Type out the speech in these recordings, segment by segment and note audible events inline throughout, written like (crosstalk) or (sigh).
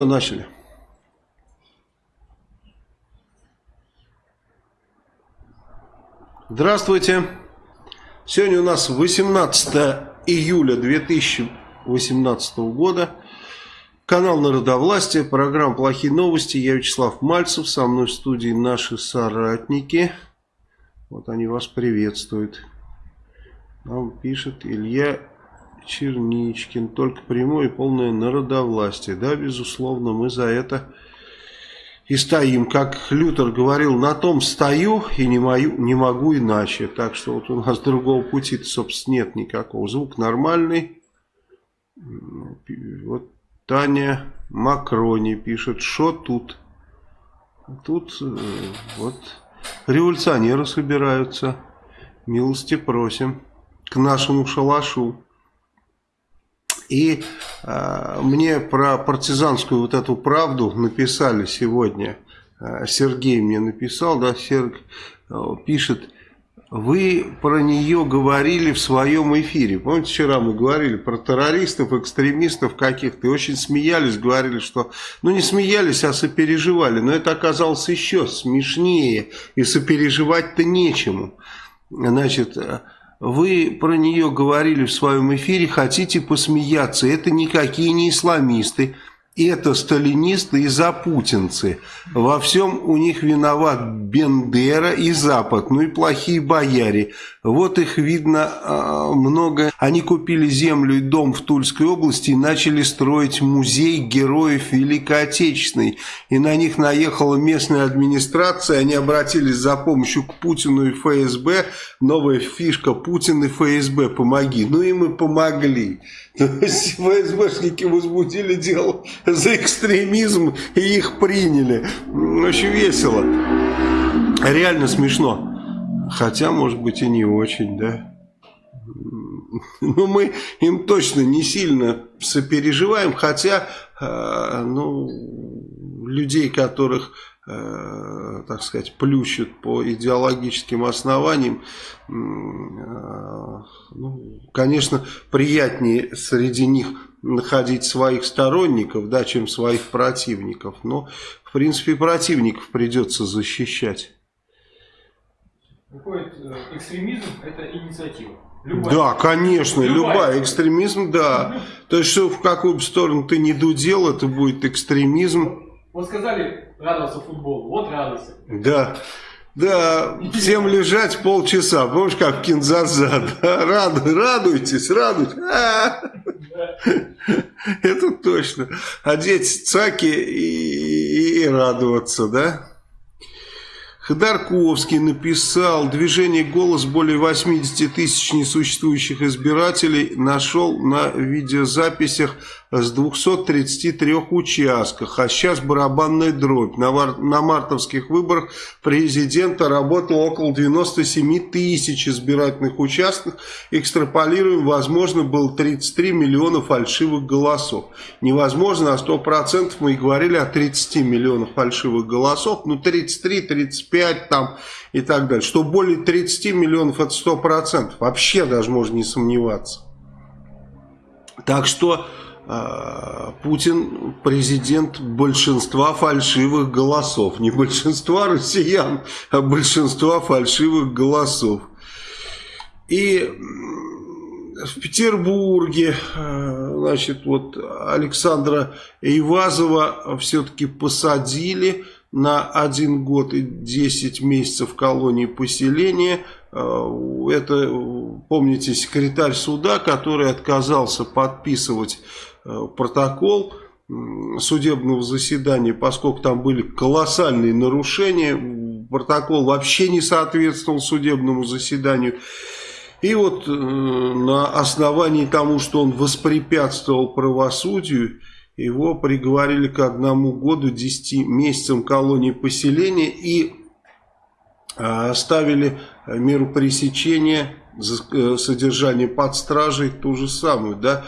Начали. Здравствуйте. Сегодня у нас 18 июля 2018 года. Канал Народовластия, программа «Плохие новости». Я Вячеслав Мальцев, со мной в студии наши соратники. Вот они вас приветствуют. Нам пишет Илья Черничкин. Только прямое и полное народовластие. Да, безусловно, мы за это и стоим. Как Лютер говорил, на том стою и не, мою, не могу иначе. Так что вот у нас (laughs) другого пути собственно, нет никакого. Звук нормальный. Вот Таня Макрони пишет, что тут? Тут э, вот революционеры собираются. Милости просим к нашему шалашу. И э, мне про партизанскую вот эту правду написали сегодня. Э, Сергей мне написал, да, Серг э, пишет, вы про нее говорили в своем эфире. Помните, вчера мы говорили про террористов, экстремистов каких-то. И очень смеялись, говорили, что... Ну, не смеялись, а сопереживали. Но это оказалось еще смешнее. И сопереживать-то нечему. Значит... Вы про нее говорили в своем эфире, хотите посмеяться. Это никакие не исламисты это сталинисты и запутинцы. Во всем у них виноват Бендера и Запад, ну и плохие бояре. Вот их видно а, много. Они купили землю и дом в Тульской области и начали строить музей героев Великой Отечественной. И на них наехала местная администрация, они обратились за помощью к Путину и ФСБ. Новая фишка Путин и ФСБ, помоги. Ну и мы помогли. (laughs) ФСБшники возбудили дело за экстремизм и их приняли. Очень весело. Реально смешно. Хотя, может быть, и не очень, да. Но мы им точно не сильно сопереживаем, хотя, э, ну, людей, которых Э, так сказать, плющут по идеологическим основаниям, э, ну, конечно, приятнее среди них находить своих сторонников, да, чем своих противников. Но, в принципе, противников придется защищать. Выходит, э, экстремизм – это инициатива. Любая. Да, конечно, любая. любая. Экстремизм, да. То есть, что в какую бы сторону ты не дудел, это будет экстремизм. Вот сказали радоваться футболу, вот радуйся. Да. Да, всем лежать полчаса. Помнишь, как Кинзаза? Да? Раду, радуйтесь, радуйтесь. А Это точно. Одеть цаки и, и радоваться, да? Ходорковский написал, движение «Голос» более 80 тысяч несуществующих избирателей нашел на видеозаписях с 233 участках, а сейчас барабанная дробь. На, на мартовских выборах президента работало около 97 тысяч избирательных участков. Экстраполируем, возможно, было 33 миллиона фальшивых голосов. Невозможно, а 100% мы и говорили о 30 миллионах фальшивых голосов. Ну, 33, 35 там и так далее. Что более 30 миллионов это 100%. Вообще даже можно не сомневаться. Так что Путин президент большинства фальшивых голосов. Не большинства россиян, а большинства фальшивых голосов. И в Петербурге, а, значит, вот Александра Ивазова все-таки посадили на один год и 10 месяцев колонии поселения. А, это, помните, секретарь суда, который отказался подписывать протокол судебного заседания, поскольку там были колоссальные нарушения, протокол вообще не соответствовал судебному заседанию. И вот э, на основании тому, что он воспрепятствовал правосудию, его приговорили к одному году, 10 месяцам колонии поселения и э, оставили меру пресечения Э, содержание под стражей ту же самую, да,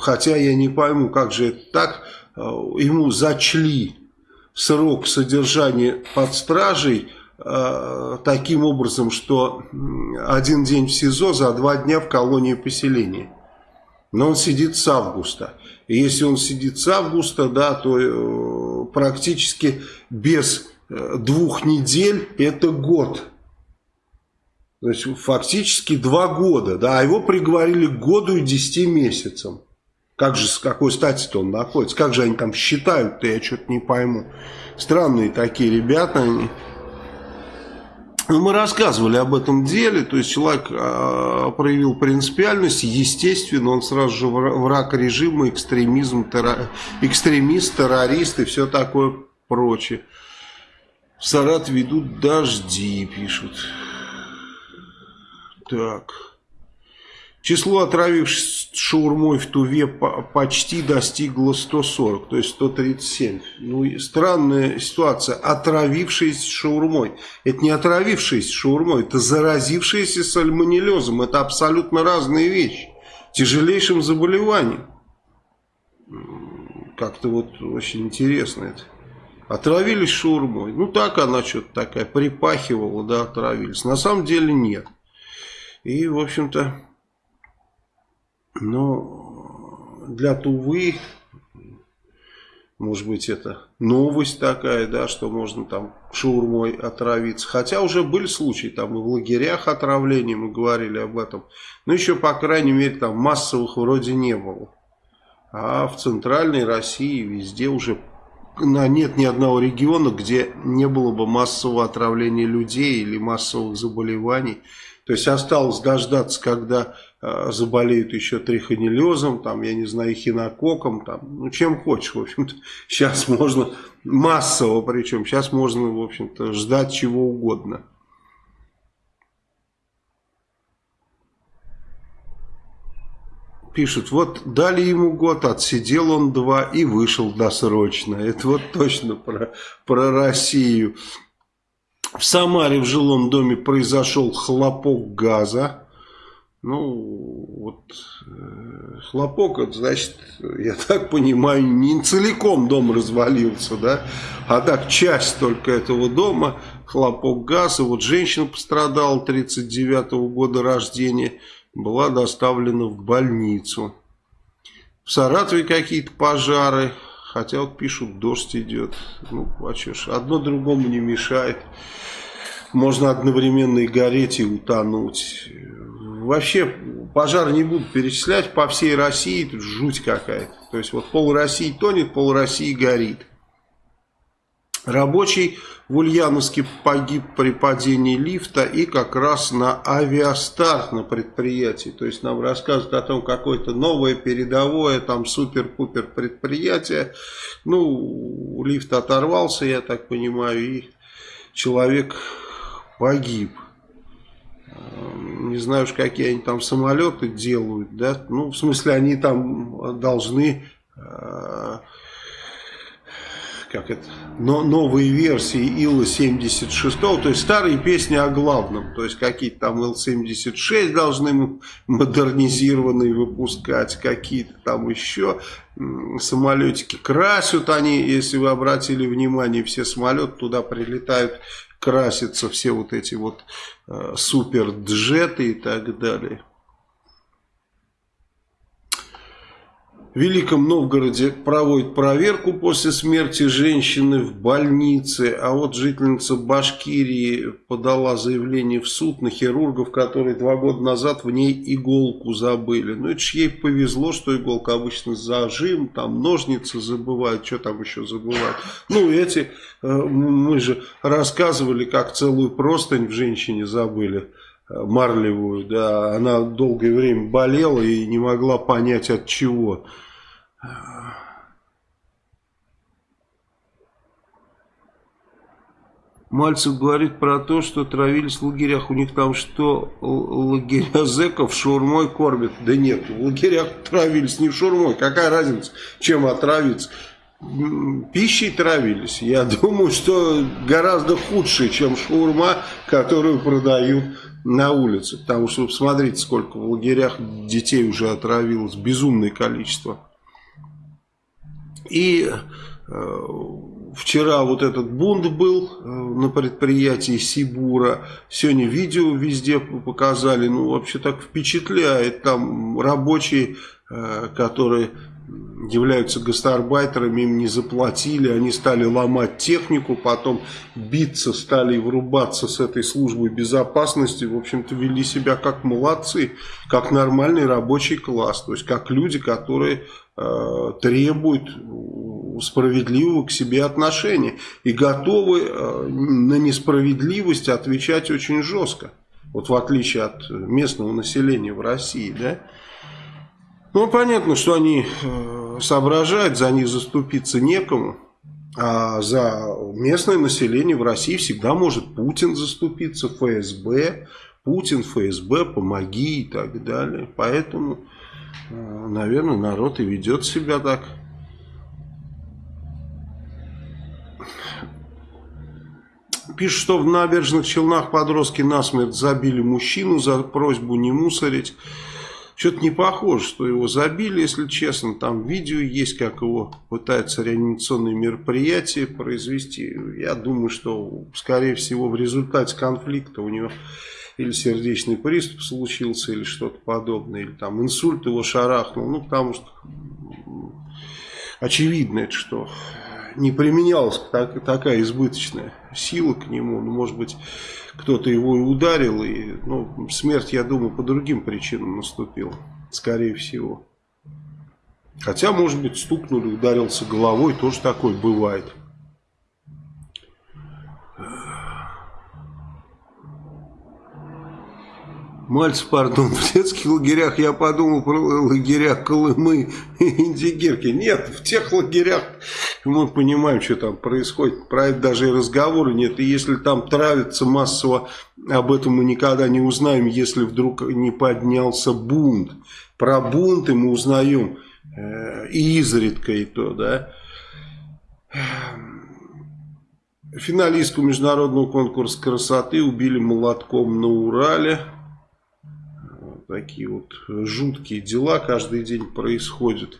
хотя я не пойму, как же это так, э, ему зачли срок содержания под стражей э, таким образом, что один день в СИЗО за два дня в колонии поселения. Но он сидит с августа. И если он сидит с августа, да, то э, практически без э, двух недель это год. То есть фактически два года, да, а его приговорили к году и десяти месяцам. Как же, с какой стати-то он находится? Как же они там считают-то, я что-то не пойму. Странные такие ребята, они... Ну, мы рассказывали об этом деле, то есть человек э, проявил принципиальность, естественно, он сразу же враг режима, экстремизм, террор, экстремист, террорист и все такое прочее. В Саратове ведут дожди, пишут. Так. Число отравившихся шаурмой в Туве почти достигло 140, то есть 137. Ну, странная ситуация. Отравившиеся шаурмой. Это не отравившиеся шаурмой, это заразившиеся сальмонеллезом. Это абсолютно разные вещи. Тяжелейшим заболеванием. Как-то вот очень интересно это. Отравились шаурмой. Ну так она что-то такая припахивала, да, отравились. На самом деле нет. И, в общем-то, ну, для Тувы, может быть, это новость такая, да, что можно там шаурмой отравиться. Хотя уже были случаи, там и в лагерях отравления, мы говорили об этом. Но еще, по крайней мере, там массовых вроде не было. А в центральной России везде уже нет ни одного региона, где не было бы массового отравления людей или массовых заболеваний. То есть осталось дождаться, когда э, заболеют еще трихонеллезом, там, я не знаю, хинококом, там, ну, чем хочешь, в общем-то. (laughs) Сейчас можно массово, причем, сейчас можно, в общем-то, ждать чего угодно. Пишут, вот дали ему год, отсидел он два и вышел досрочно. Это вот точно про, про Россию. В Самаре в жилом доме произошел хлопок газа. Ну, вот э, хлопок, это значит, я так понимаю, не целиком дом развалился, да, а так часть только этого дома, хлопок газа. Вот женщина пострадала 39 -го года рождения, была доставлена в больницу. В Саратове какие-то пожары, хотя вот пишут, дождь идет. Ну, а что ж, одно другому не мешает можно одновременно и гореть, и утонуть. Вообще пожар не буду перечислять по всей России, жуть какая-то. То есть вот пол России тонет, пол России горит. Рабочий в Ульяновске погиб при падении лифта и как раз на авиастарт на предприятии. То есть нам рассказывают о том, какое-то новое передовое, там супер-пупер предприятие. Ну, лифт оторвался, я так понимаю, и человек погиб. Не знаю уж, какие они там самолеты делают, да, ну, в смысле, они там должны, э, как это, но, новые версии Ила-76, то есть старые песни о главном, то есть какие-то там Ил-76 должны модернизированные выпускать, какие-то там еще самолетики красят они, если вы обратили внимание, все самолеты туда прилетают красятся все вот эти вот э, суперджеты и так далее. Великом Новгороде проводят проверку после смерти женщины в больнице, а вот жительница Башкирии подала заявление в суд на хирургов, которые два года назад в ней иголку забыли. Ну это ж ей повезло, что иголка обычно зажим, там ножницы забывают, что там еще забывают. Ну эти, э, мы же рассказывали, как целую простынь в женщине забыли марлевую, да, она долгое время болела и не могла понять от чего. Мальцев говорит про то, что травились в лагерях. У них там что, лагеря зэков шурмой кормят? Да нет, в лагерях травились не шурмой. Какая разница, чем отравиться? Пищей травились. Я (laughs) думаю, что гораздо худшее, чем шаурма, которую продают на улице. Потому что, посмотрите, сколько в лагерях детей уже отравилось. Безумное количество. И э, вчера вот этот бунт был э, на предприятии Сибура. Сегодня видео везде показали. Ну, вообще так впечатляет. Там рабочие, э, которые являются гастарбайтерами, им не заплатили, они стали ломать технику, потом биться, стали врубаться с этой службой безопасности, в общем-то вели себя как молодцы, как нормальный рабочий класс, то есть как люди, которые э, требуют справедливого к себе отношения и готовы э, на несправедливость отвечать очень жестко. Вот в отличие от местного населения в России, да. Ну, понятно, что они э, соображают, за них заступиться некому. А за местное население в России всегда может Путин заступиться, ФСБ, Путин, ФСБ, помоги и так далее. Поэтому, э, наверное, народ и ведет себя так. Пишут, что в набережных Челнах подростки насмерть забили мужчину за просьбу не мусорить. Что-то не похоже, что его забили, если честно. Там видео есть, как его пытаются реанимационные мероприятия произвести. Я думаю, что, скорее всего, в результате конфликта у него или сердечный приступ случился, или что-то подобное, или там инсульт его шарахнул. Ну, потому что очевидно, это что не применялась так, такая избыточная сила к нему. Ну, может быть, кто-то его и ударил. И, ну, смерть, я думаю, по другим причинам наступила. Скорее всего. Хотя, может быть, стукнули, ударился головой. Тоже такое бывает. Мальцев, пардон, в детских лагерях я подумал про лагеря Колымы и Индигирки. Нет, в тех лагерях мы понимаем, что там происходит. Про это даже и разговора нет. И если там травится массово, об этом мы никогда не узнаем, если вдруг не поднялся бунт. Про бунты мы узнаем э, и изредка и то, да. Финалистку международного конкурса красоты убили молотком на Урале такие вот жуткие дела каждый день происходят.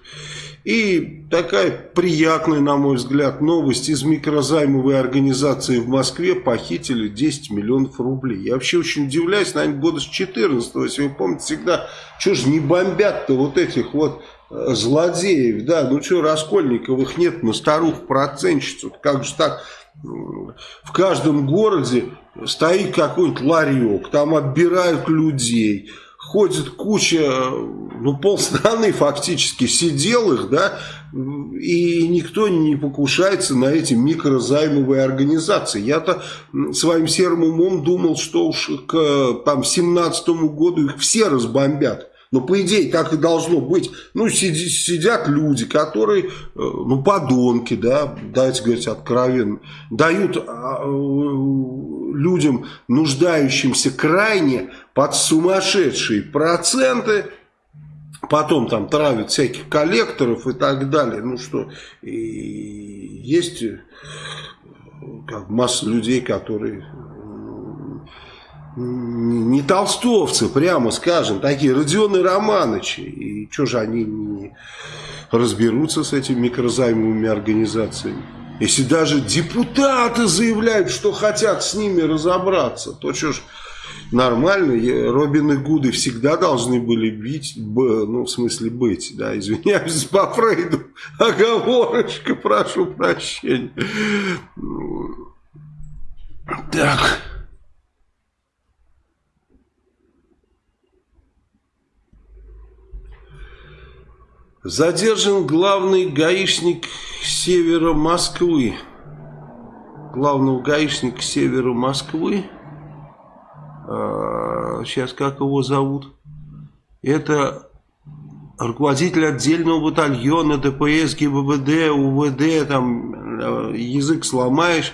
И такая приятная, на мой взгляд, новость. Из микрозаймовой организации в Москве похитили 10 миллионов рублей. Я вообще очень удивляюсь, наверное, года с 14 если вы помните, всегда, что же не бомбят-то вот этих вот э, злодеев, да, ну что, Раскольниковых нет на старух процентщицу, как же так, в каждом городе стоит какой-нибудь ларек, там отбирают людей, ходит куча, ну полстраны фактически сиделых, да, и никто не покушается на эти микрозаймовые организации. Я-то своим серым умом думал, что уж к там, 17 году их все разбомбят. Но по идее так и должно быть. Ну, сиди, сидят люди, которые, э, ну, подонки, да, давайте говорить откровенно, дают а, э, людям, нуждающимся крайне, под сумасшедшие проценты, потом там травят всяких коллекторов и так далее. Ну что, и есть э, как масса людей, которые не толстовцы, прямо скажем, такие Родионы Романычи. И что же они не разберутся с этими микрозаймовыми организациями? Если даже депутаты заявляют, что хотят с ними разобраться, то что ж нормально. Робины Гуды всегда должны были бить, ну, в смысле быть, да, извиняюсь по Фрейду, (laughs) оговорочка, прошу прощения. Так... Задержан главный гаишник севера Москвы. Главного гаишника севера Москвы. А, сейчас как его зовут? Это руководитель отдельного батальона ДПС, ГИБДД, УВД, там язык сломаешь.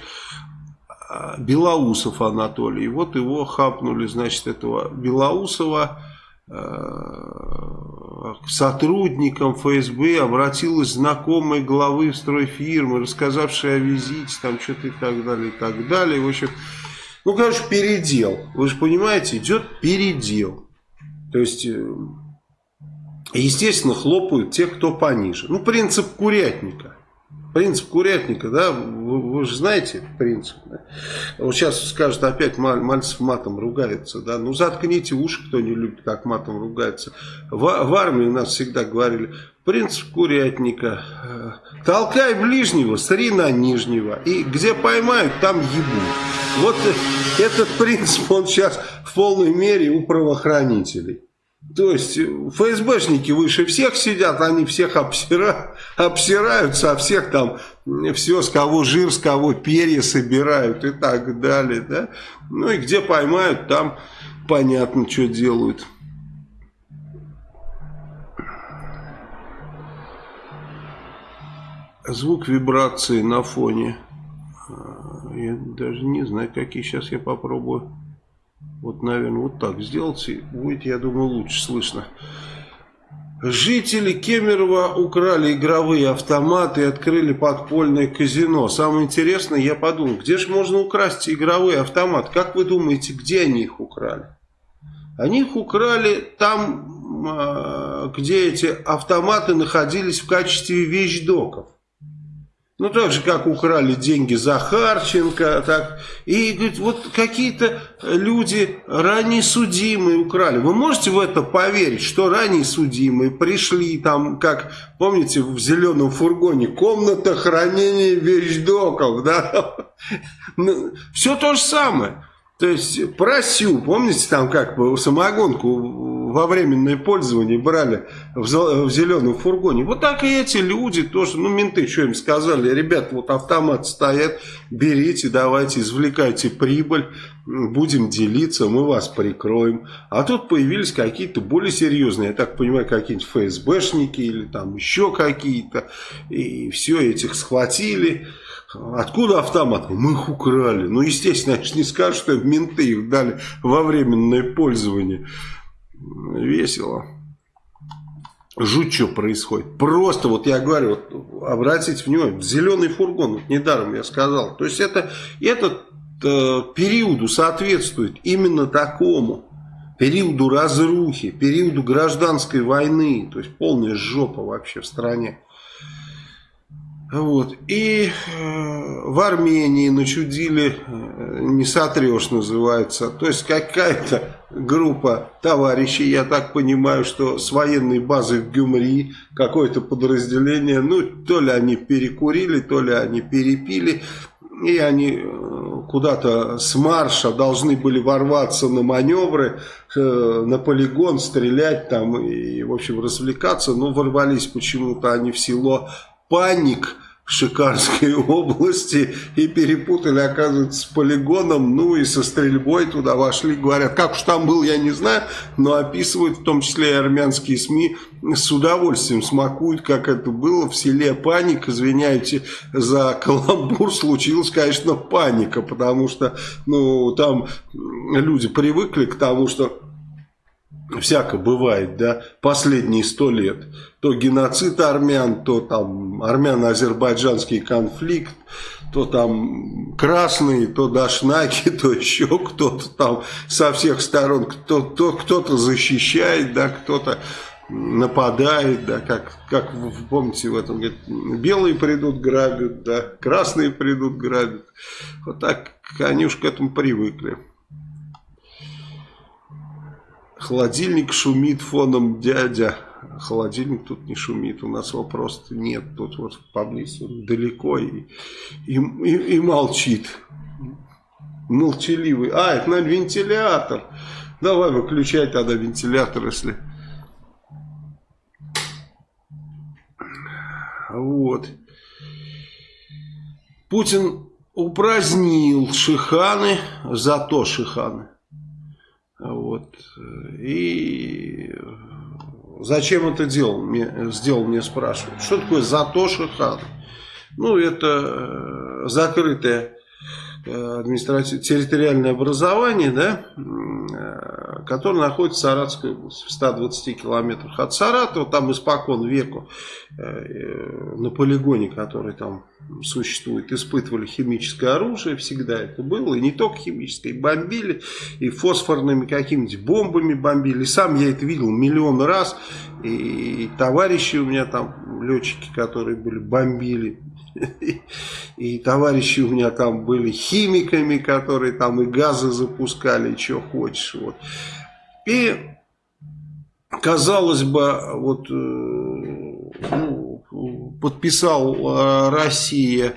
А, Белоусов Анатолий. Вот его хапнули, значит, этого Белоусова Э, к сотрудникам ФСБ обратилась знакомая главы стройфирмы, рассказавшая о визите, там что-то и так далее, и так далее. В общем, ну, короче, передел. Вы же понимаете, идет передел. То есть, э, естественно, хлопают те, кто пониже. Ну, принцип курятника. Принцип курятника, да, вы, вы же знаете принцип. Да? Вот сейчас скажут опять Мальцев матом ругается, да, ну заткните уши, кто не любит, как матом ругается. В, в армии у нас всегда говорили, Принцип курятника. Толкай ближнего, сри на нижнего. И где поймают, там ебут. Вот этот принцип, он сейчас в полной мере у правоохранителей. То есть ФСБшники выше всех сидят, они всех обсира, обсирают, со всех там все, с кого жир, с кого перья собирают и так далее. Да? Ну и где поймают, там понятно, что делают. звук вибрации на фоне. А, я даже не знаю, какие сейчас я попробую. Вот, наверное, вот так сделать. И будет, я думаю, лучше слышно. Жители Кемерово украли игровые автоматы и открыли подпольное казино. Самое интересное, я подумал, где же можно украсть игровые автоматы? Как вы думаете, где они их украли? Они их украли там, а, где эти автоматы находились в качестве вещдоков. Ну, так же, как украли деньги Захарченко, так. И, говорит, вот какие-то люди ранее судимые украли. Вы можете в это поверить, что ранее судимые пришли там, как, помните, в зеленом фургоне, комната хранения вещдоков, да? (laughs) Ну, все то же самое. То есть, просю, помните, там как самогонку во временное пользование брали в, зеленом фургоне. Вот так и эти люди тоже, ну менты что им сказали, ребят, вот автомат стоят, берите, давайте, извлекайте прибыль, будем делиться, мы вас прикроем. А тут появились какие-то более серьезные, я так понимаю, какие-нибудь ФСБшники или там еще какие-то, и все этих схватили. Откуда автомат? Мы их украли. Ну, естественно, они же не скажут, что менты их дали во временное пользование весело. Жуть, что происходит. Просто, вот я говорю, вот, обратите внимание, зеленый фургон, вот недаром я сказал. То есть, это, этот э, периоду соответствует именно такому. Периоду разрухи, периоду гражданской войны. То есть, полная жопа вообще в стране. Вот. И э, в Армении начудили, э, не сотрешь называется. То есть какая-то группа товарищей, я так понимаю, что с военной базы в Гюмри, какое-то подразделение, ну то ли они перекурили, то ли они перепили. И они э, куда-то с марша должны были ворваться на маневры, на полигон, стрелять там и, в общем, развлекаться. Но ворвались почему-то они в село Паник Шикарской (laughs) области и перепутали, оказывается, с полигоном, ну и со стрельбой туда вошли, говорят, как уж там был, я не знаю, но описывают, в том числе и армянские СМИ, с удовольствием смакуют, как это было в селе Паник, извиняйте за каламбур, случилась, конечно, паника, потому что, ну, там люди привыкли к тому, что всяко бывает, да, последние сто лет. То геноцид армян, то там армяно-азербайджанский конфликт, то там красные, то дашнаки, (laughs) то еще кто-то там со всех сторон, кто-то кто защищает, да, кто-то нападает, да, как, как вы помните в этом, говорит, белые придут грабят, да, красные придут грабят. Вот так они уж к этому привыкли. Холодильник шумит фоном дядя. Холодильник тут не шумит, у нас его просто нет. Тут вот поблизости, далеко и, и, и, и молчит. Молчаливый. А, это, наверное, вентилятор. Давай выключай тогда вентилятор, если... Вот. Путин упразднил шиханы, зато шиханы. Вот. И зачем это делал, мне, сделал, мне спрашивают. Что такое Затоша хан? Ну, это э, закрытое Э, административное территориальное образование, да, э, которое находится в Саратовской области, в 120 километрах от Саратова, там испокон веку э, на полигоне, который там существует, испытывали химическое оружие, всегда это было, и не только химическое, и бомбили, и фосфорными какими-нибудь бомбами бомбили, сам я это видел миллион раз, и товарищи у меня там, летчики, которые были, бомбили, и товарищи у меня там были химиками, которые там и газы запускали, и что хочешь. Вот. И казалось бы, вот э, подписал Россия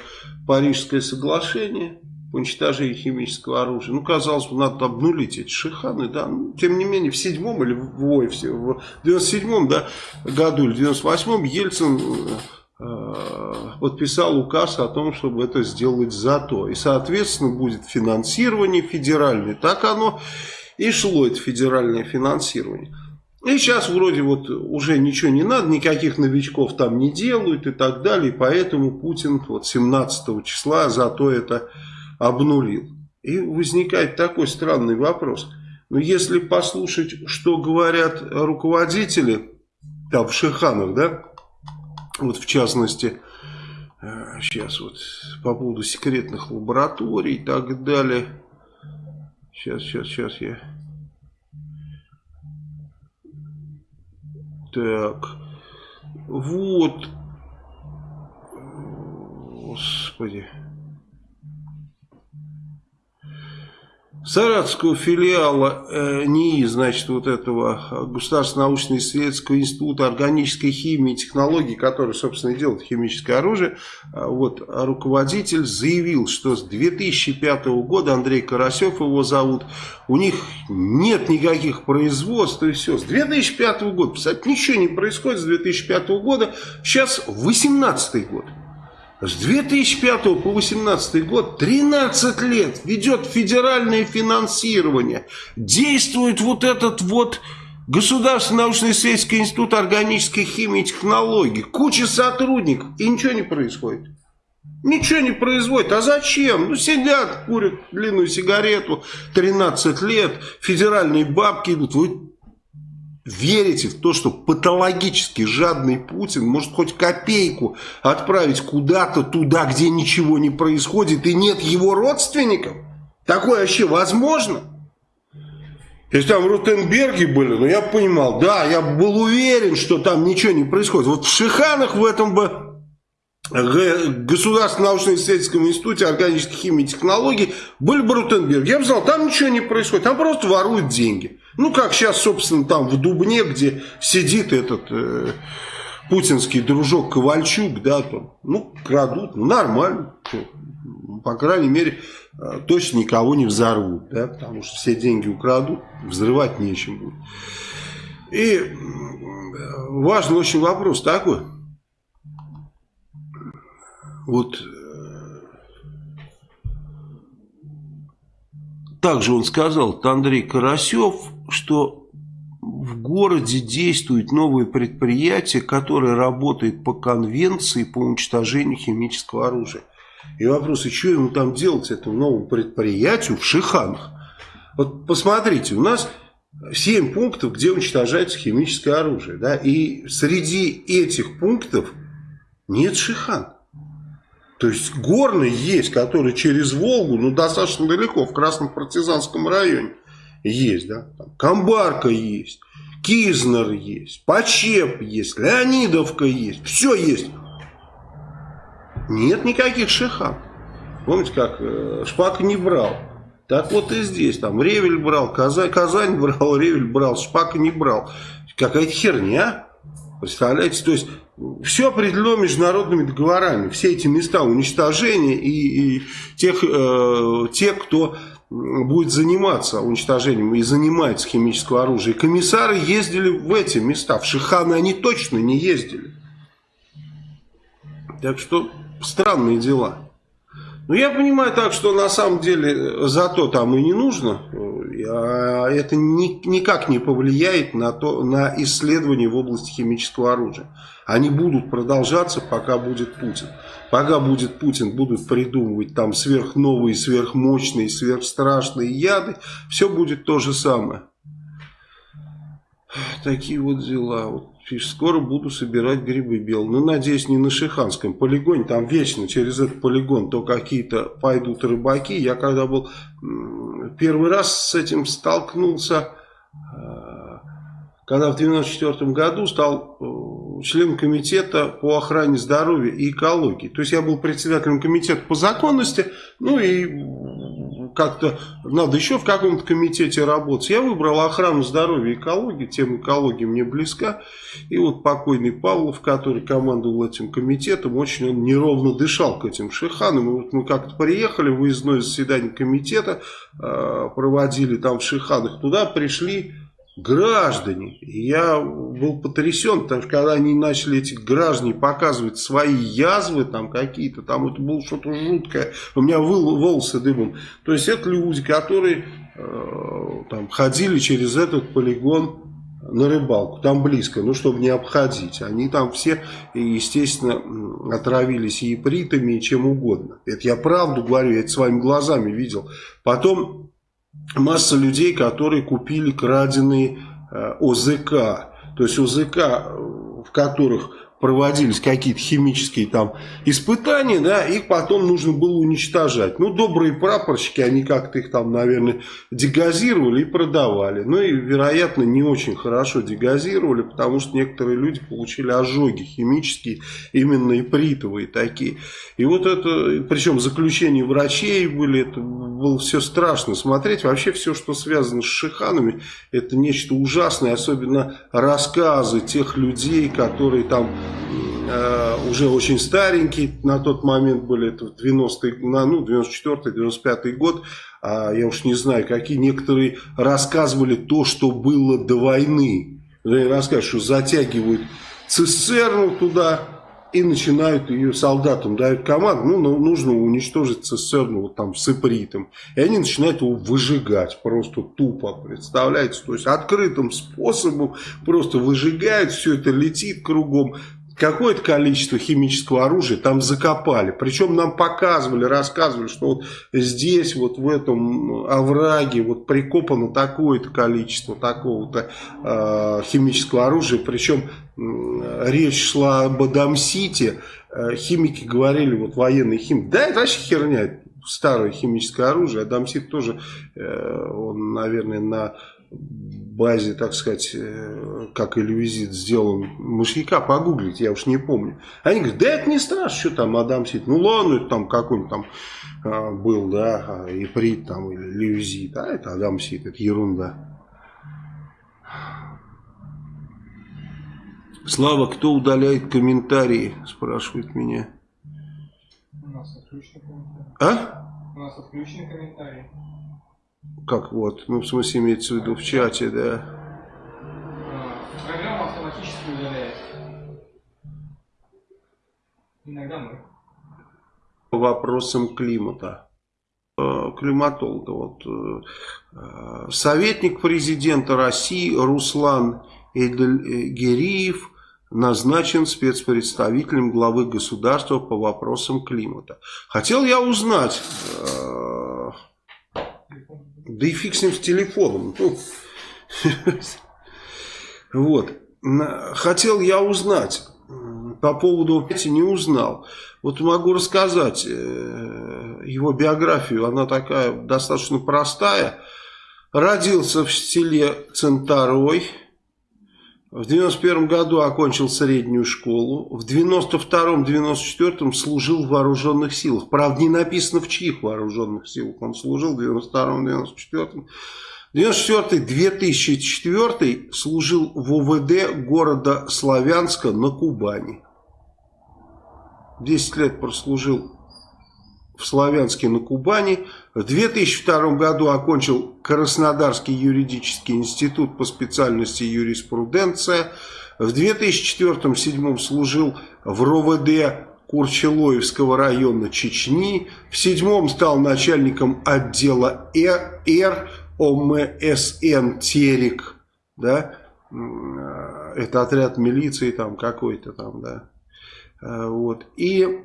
Парижское соглашение по уничтожению химического оружия. Ну, казалось бы, надо обнулить эти шиханы, да. Ну, тем не менее, в седьмом или в, ой, в 97-м да, году или в 98-м Ельцин э, подписал указ о том, чтобы это сделать зато. И, соответственно, будет финансирование федеральное. Так оно и шло, это федеральное финансирование. И сейчас вроде вот уже ничего не надо, никаких новичков там не делают и так далее. Поэтому Путин вот 17 числа зато это обнулил. И возникает такой странный вопрос. Но если послушать, что говорят руководители там в Шиханах, да, вот в частности, сейчас э, вот по поводу секретных лабораторий и так далее. Сейчас, сейчас, сейчас я... Так, вот, господи... Саратовского филиала э, НИИ, значит, вот этого Государственного научно-исследовательского института органической химии и технологий, который, собственно, делает химическое оружие, э, вот, руководитель заявил, что с 2005 года, Андрей Карасев его зовут, у них нет никаких производств и все. С 2005 года, кстати, ничего не происходит с 2005 года, сейчас 2018 год. С 2005 по 2018 год 13 лет ведет федеральное финансирование. Действует вот этот вот Государственный научно-исследовательский институт органической химии и технологий. Куча сотрудников. И ничего не происходит. Ничего не производит. А зачем? Ну, сидят, курят длинную сигарету, 13 лет, федеральные бабки идут. Вы верите в то, что патологически жадный Путин может хоть копейку отправить куда-то туда, где ничего не происходит и нет его родственников? Такое вообще возможно? Если там в Рутенберге были, ну я понимал, да, я был уверен, что там ничего не происходит. Вот в Шиханах в этом бы Государственном научно-исследовательском институте органической химии и технологий были бы Рутенберг. Я бы сказал, там ничего не происходит, там просто воруют деньги. Ну, как сейчас, собственно, там в Дубне, где сидит этот э, путинский дружок Ковальчук, да, там, ну, крадут, ну, нормально. По крайней мере, э, точно никого не взорвут, да, потому что все деньги украдут, взрывать нечем будет. И важный очень вопрос такой. Вот э, также он сказал, Андрей Карасев, что в городе действует новое предприятие, которое работает по конвенции по уничтожению химического оружия. И вопрос, и что ему там делать, этому новому предприятию в Шиханах? Вот посмотрите, у нас 7 пунктов, где уничтожается химическое оружие. Да? И среди этих пунктов нет Шихан. То есть горный есть, который через Волгу, ну достаточно далеко, в Красном партизанском районе есть, да, там Камбарка есть, Кизнер есть, Почеп есть, Леонидовка есть, все есть. Нет никаких шихан. Помните, как э, Шпак не брал. Так вот и здесь, там Ревель брал, Казань, Казань брал, (laughs) Ревель брал, Шпак не брал. Какая-то херня. Представляете, то есть все определено международными договорами. Все эти места уничтожения и, и тех, э, те, кто будет заниматься уничтожением и занимается химического оружия. И комиссары ездили в эти места. В Шиханы они точно не ездили. Так что странные дела. Но я понимаю так, что на самом деле зато там и не нужно. Это ни, никак не повлияет на, то, на исследования в области химического оружия. Они будут продолжаться, пока будет Путин. Пока будет Путин, будут придумывать там сверхновые, сверхмощные, сверхстрашные яды. Все будет то же самое. Такие вот дела. Вот, скоро буду собирать грибы белые. Ну, надеюсь, не на Шиханском полигоне. Там вечно через этот полигон то какие-то пойдут рыбаки. Я когда был первый раз с этим столкнулся, э, когда в 94 году стал членом комитета по охране здоровья и экологии. То есть я был председателем комитета по законности, ну и как-то надо еще в каком-то комитете работать. Я выбрал охрану здоровья и экологии, тема экологии мне близка. И вот покойный Павлов, который командовал этим комитетом, очень он неровно дышал к этим шиханам. И вот мы как-то приехали, выездное заседание комитета э, проводили там в Шиханах. Туда пришли граждане. я был потрясен, потому что когда они начали, эти граждане, показывать свои язвы там какие-то, там это было что-то жуткое, у меня волосы дымом. То есть это люди, которые э, там ходили через этот полигон на рыбалку, там близко, ну, чтобы не обходить. Они там все, естественно, отравились и ипритами, и чем угодно. Это я правду говорю, я это своими глазами видел. Потом масса людей, которые купили краденые э, ОЗК. То есть ОЗК, э, в которых проводились какие-то химические там испытания, да, их потом нужно было уничтожать. Ну, добрые прапорщики, они как-то их там, наверное, дегазировали и продавали. Ну, и, вероятно, не очень хорошо дегазировали, потому что некоторые люди получили ожоги химические, именно ипритовые такие. И вот это, причем заключения врачей были, это было все страшно смотреть. Вообще все, что связано с шиханами, это нечто ужасное, особенно рассказы тех людей, которые там уже очень старенький, на тот момент были это 90 ну, 94-95 год, а я уж не знаю, какие некоторые рассказывали то, что было до войны. Рассказывают, что затягивают цистерну туда и начинают ее солдатам дают команду, ну, ну нужно уничтожить цистерну вот там с ипритом. И они начинают его выжигать просто тупо, представляете? То есть открытым способом просто выжигают, все это летит кругом какое-то количество химического оружия там закопали. Причем нам показывали, рассказывали, что вот здесь, вот в этом овраге, вот прикопано такое-то количество такого-то э, химического оружия. Причем э, речь шла об Адамсите. Э, химики говорили, вот военные химики, да это вообще херня, старое химическое оружие. Адамсит тоже, э, он, наверное, на базе, так сказать, э, как или визит сделан мышьяка, погуглить, я уж не помню. Они говорят, да это не страшно, что там Адам Сид. Ну ладно, это там какой-нибудь там а, был, да, Иприт там или Левизит, а это Адам Сид, это ерунда. Слава, кто удаляет комментарии, спрашивает меня. У нас отключены комментарии. А? У нас отключены комментарии. Как вот? Ну, в смысле, имеется в виду в чате, да. Программа автоматически удаляет. Иногда мы. По вопросам климата. Э, климатолога. Вот, э, э, советник президента России Руслан Эдельгериев назначен спецпредставителем главы государства по вопросам климата. Хотел я узнать да и фиг с ним с телефоном. Ну, вот. Хотел я узнать по поводу, не узнал. Вот могу рассказать э, его биографию. Она такая достаточно простая. Родился в селе Центарой в 91 году окончил среднюю школу. В 92-94 служил в вооруженных силах. Правда, не написано в чьих вооруженных силах он служил в 92-94. 94-2004 служил в ОВД города Славянска на Кубани. 10 лет прослужил в Славянске на Кубани. В 2002 году окончил Краснодарский юридический институт по специальности юриспруденция. В 2004-2007 служил в РОВД Курчелоевского района Чечни. В седьмом стал начальником отдела Р, Р ОМСН Терек. Да? Это отряд милиции там какой-то там, да. Вот. И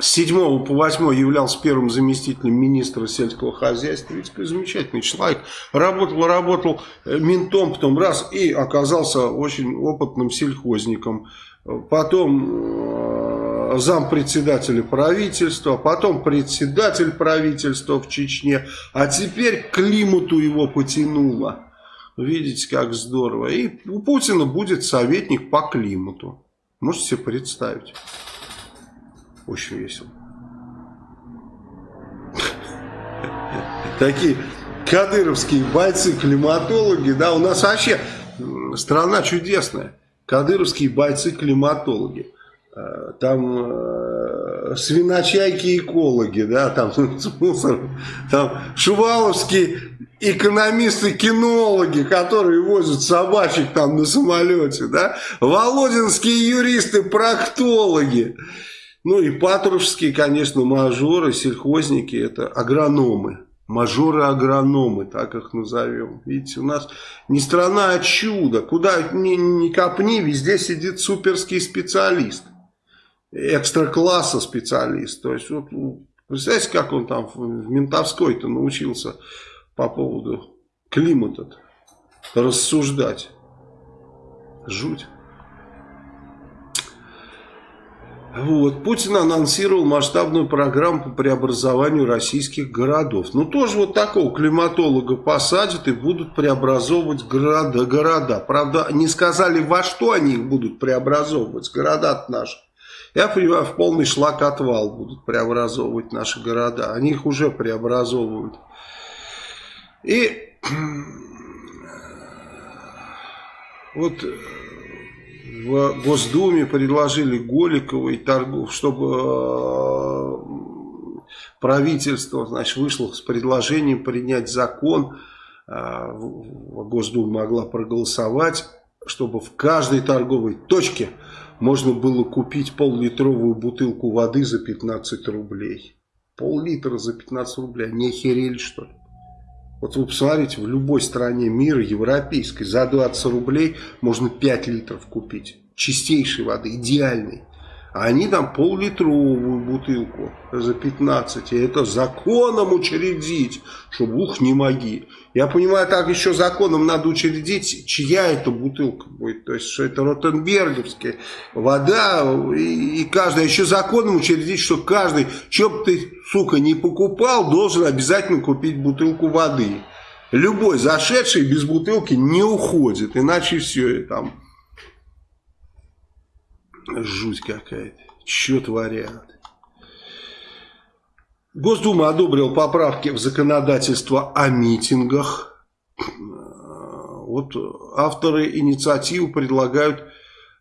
с 7 по 8 являлся первым заместителем министра сельского хозяйства. Ведь замечательный человек. Работал, работал э, ментом, потом раз и оказался очень опытным сельхозником. Потом э, зампредседателя правительства, потом председатель правительства в Чечне, а теперь климату его потянуло. Видите, как здорово. И у Путина будет советник по климату. Можете себе представить. Очень весело. Такие кадыровские бойцы-климатологи, да, у нас вообще страна чудесная. Кадыровские бойцы-климатологи. Э, там э, свиночайки-экологи, да, там, (laughs) там шуваловские экономисты-кинологи, которые возят собачек там на самолете, да, володинские юристы-проктологи, ну и патрушевские, конечно, мажоры, сельхозники, это агрономы, мажоры-агрономы, так их назовем. Видите, у нас не страна, а чудо. Куда ни, ни копни, везде сидит суперский специалист. Экстра-класса специалист. То есть, вот, представляете, как он там в ментовской-то научился по поводу климата рассуждать. Жуть. Вот. Путин анонсировал масштабную программу по преобразованию российских городов. Ну, тоже вот такого климатолога посадят и будут преобразовывать города. города. Правда, не сказали, во что они их будут преобразовывать, города наши. Я понимаю, в полный шлак отвал будут преобразовывать наши города. Они их уже преобразовывают. И (clears throat) вот в Госдуме предложили Голикова и Торгов, чтобы э, правительство значит, вышло с предложением принять закон, э, Госдума могла проголосовать, чтобы в каждой торговой точке можно было купить пол-литровую бутылку воды за 15 рублей. Пол-литра за 15 рублей. Не охерели что ли? Вот вы посмотрите, в любой стране мира, европейской, за 20 рублей можно 5 литров купить. Чистейшей воды, идеальной. А они там пол-литровую бутылку за 15. И это законом учредить, чтобы ух не моги. Я понимаю, так еще законом надо учредить, чья это бутылка будет. То есть, что это ротенберговская вода. И, и каждый, еще законом учредить, что каждый, бы ты, сука, не покупал, должен обязательно купить бутылку воды. Любой зашедший без бутылки не уходит. Иначе все, там Жуть какая-то. Что творят? Госдума одобрил поправки в законодательство о митингах. Вот авторы инициативы предлагают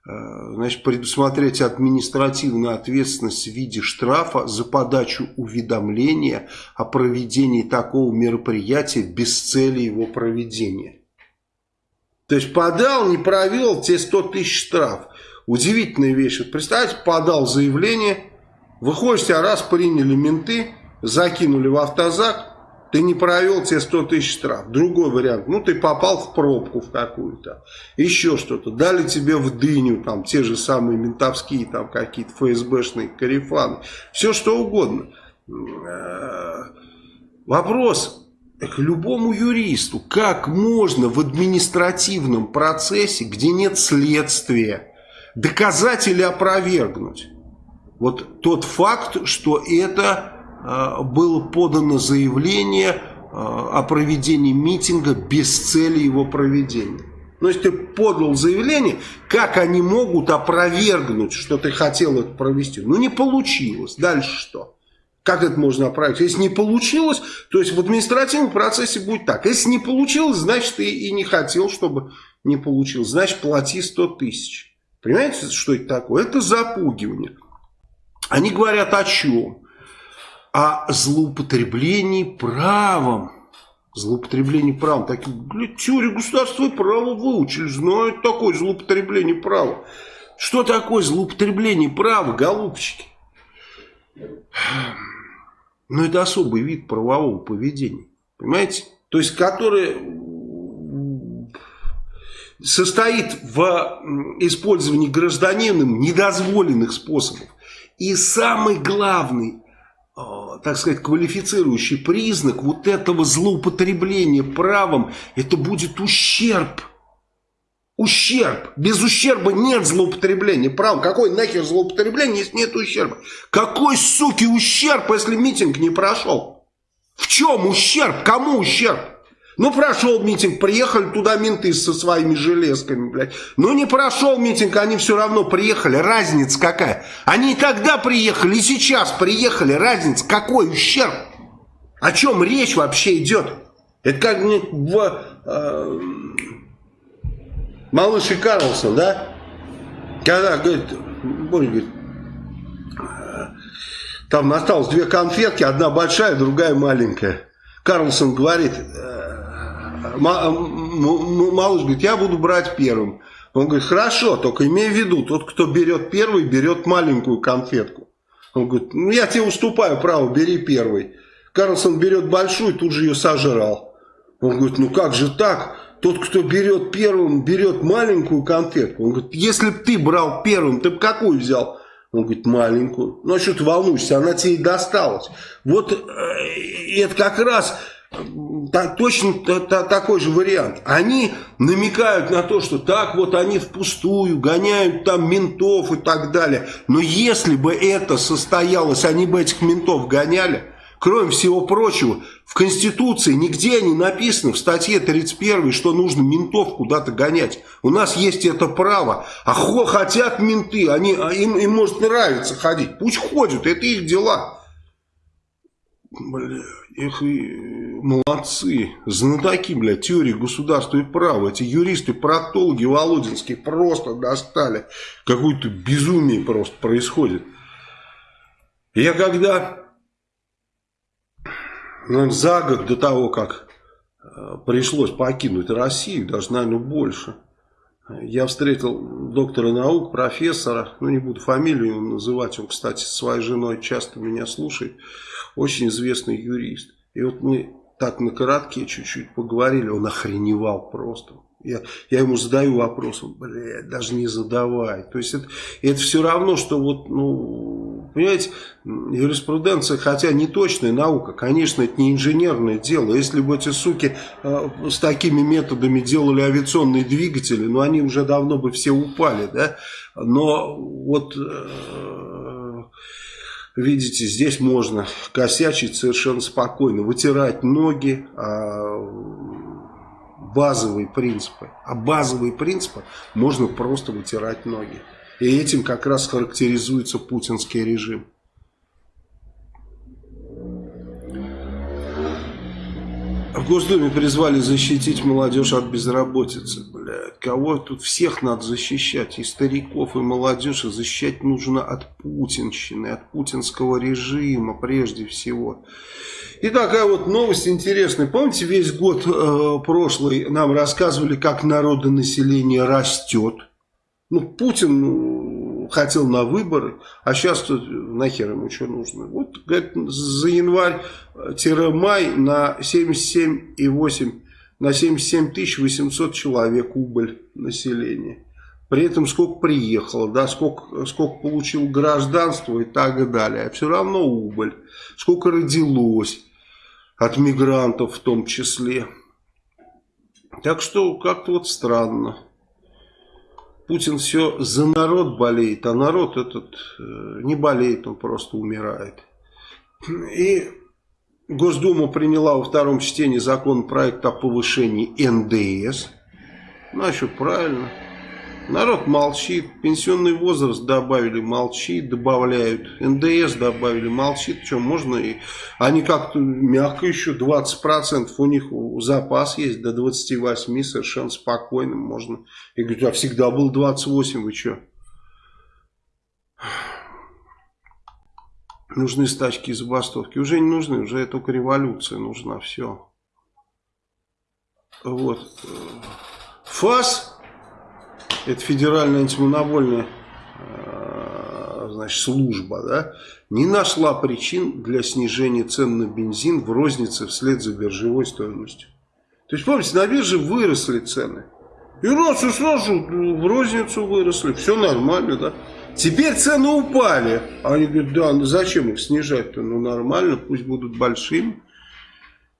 значит, предусмотреть административную ответственность в виде штрафа за подачу уведомления о проведении такого мероприятия без цели его проведения. То есть подал, не провел, те 100 тысяч штраф. Удивительная вещь. Вот представьте, подал заявление, выходишь, тебя раз приняли менты, закинули в автозак, ты не провел, тебе 100 тысяч штраф. Другой вариант, ну ты попал в пробку в какую-то, еще что-то. Дали тебе в дыню, там те же самые ментовские, там какие-то ФСБшные карифаны. Все что угодно. Э, вопрос к любому юристу, как можно в административном процессе, где нет следствия, доказать или опровергнуть. Вот тот факт, что это было подано заявление э, о проведении митинга без цели его проведения. Но если ты подал заявление, как они могут опровергнуть, что ты хотел это провести? Ну, не получилось. Дальше что? Как это можно оправить? Если не получилось, то есть в административном процессе будет так. Если не получилось, значит, ты и не хотел, чтобы не получилось. Значит, плати 100 тысяч. Понимаете, что это такое? Это запугивание. Они говорят о чем? О злоупотреблении правом. Злоупотребление правом. Такие, блядь, теорию государства и права выучили. Знают такое злоупотребление права. Что такое злоупотребление права, голубчики? Ну, это особый вид правового поведения. Понимаете? То есть, который состоит в использовании гражданином недозволенных способов. И самый главный, так сказать, квалифицирующий признак вот этого злоупотребления правом, это будет ущерб. Ущерб. Без ущерба нет злоупотребления правом. Какой нахер злоупотребление, если нет ущерба? Какой, суки, ущерб, если митинг не прошел? В чем ущерб? Кому ущерб? Ну, прошел митинг, приехали туда менты со своими железками, блядь. Ну, не прошел митинг, они все равно приехали. Разница какая? Они и тогда приехали, и сейчас приехали. Разница какой? Ущерб. О чем речь вообще идет? Это как в э, Малыш и Карлсон, да? Когда, говорит, Боря говорит, там осталось две конфетки, одна большая, другая маленькая. Карлсон говорит, «Э, малыш говорит, я буду брать первым. Он говорит, хорошо, только имей в виду, тот, кто берет первый, берет маленькую конфетку. Он говорит, ну я тебе уступаю право, бери первый. Карлсон берет большую, тут же ее сожрал. Он говорит, ну как же так? Тот, кто берет первым, берет маленькую конфетку. Он говорит, если бы ты брал первым, ты бы какую взял? Он говорит, маленькую. Ну, а что ты волнуешься, она тебе и досталась. Вот э, это как раз та, точно та, та, такой же вариант. Они намекают на то, что так вот они впустую гоняют там ментов и так далее. Но если бы это состоялось, они бы этих ментов гоняли. Кроме всего прочего, в Конституции нигде не написано в статье 31, что нужно ментов куда-то гонять. У нас есть это право. А хотят менты, они, а им, им может нравиться ходить. Пусть ходят, это их дела. Бля, их и молодцы. Знатоки, бля, теории государства и права. Эти юристы, проктологи Володинские просто достали. Какое-то безумие просто происходит. Я когда наверное, за год до того, как э, пришлось покинуть Россию, даже, наверное, больше, я встретил доктора наук, профессора, ну не буду фамилию называть, он, кстати, со своей женой часто меня слушает, очень известный юрист. И вот мы так на коротке чуть-чуть поговорили, он охреневал просто. Я, я ему задаю вопрос, он, блядь, даже не задавай. То есть это, это все равно, что вот, ну, понимаете, юриспруденция, хотя не точная наука, конечно, это не инженерное дело. Если бы эти суки э, с такими методами делали авиационные двигатели, ну, они уже давно бы все упали, да. Но вот... Э, видите, здесь можно косячить совершенно спокойно, вытирать ноги, а базовые принципы. А базовые принципы можно просто вытирать ноги. И этим как раз характеризуется путинский режим. В Госдуме призвали защитить молодежь от безработицы. Блядь, кого тут всех надо защищать? И стариков, и молодежь. И защищать нужно от путинщины, от путинского режима прежде всего. И такая вот новость интересная. Помните, весь год э, прошлый нам рассказывали, как народонаселение растет. Ну, Путин ну, хотел на выборы, а сейчас тут нахер ему что нужно. Вот, говорит, за январь-май на 77,8, на 77 800 человек убыль населения. При этом сколько приехало, да, сколько, сколько получил гражданство и так далее. А все равно убыль. Сколько родилось от мигрантов в том числе. Так что как-то вот странно. Путин все за народ болеет, а народ этот э, не болеет, он просто умирает. И Госдума приняла во втором чтении законопроект о повышении НДС. Значит, правильно. Народ молчит, пенсионный возраст добавили, молчит, добавляют, НДС добавили, молчит, что можно, и они как-то мягко еще, 20% у них запас есть, до 28 совершенно спокойно можно. И говорят, а всегда был 28, вы что? Нужны стачки и забастовки. Уже не нужны, уже только революция нужна, все. Вот. ФАС это федеральная антимонопольная э, значит, служба, да, не нашла причин для снижения цен на бензин в рознице вслед за биржевой стоимостью. То есть, помните, на бирже выросли цены. И раз и сразу в розницу выросли, все нормально, да. Теперь цены упали. Они говорят, да, ну зачем их снижать-то? Ну нормально, пусть будут большими.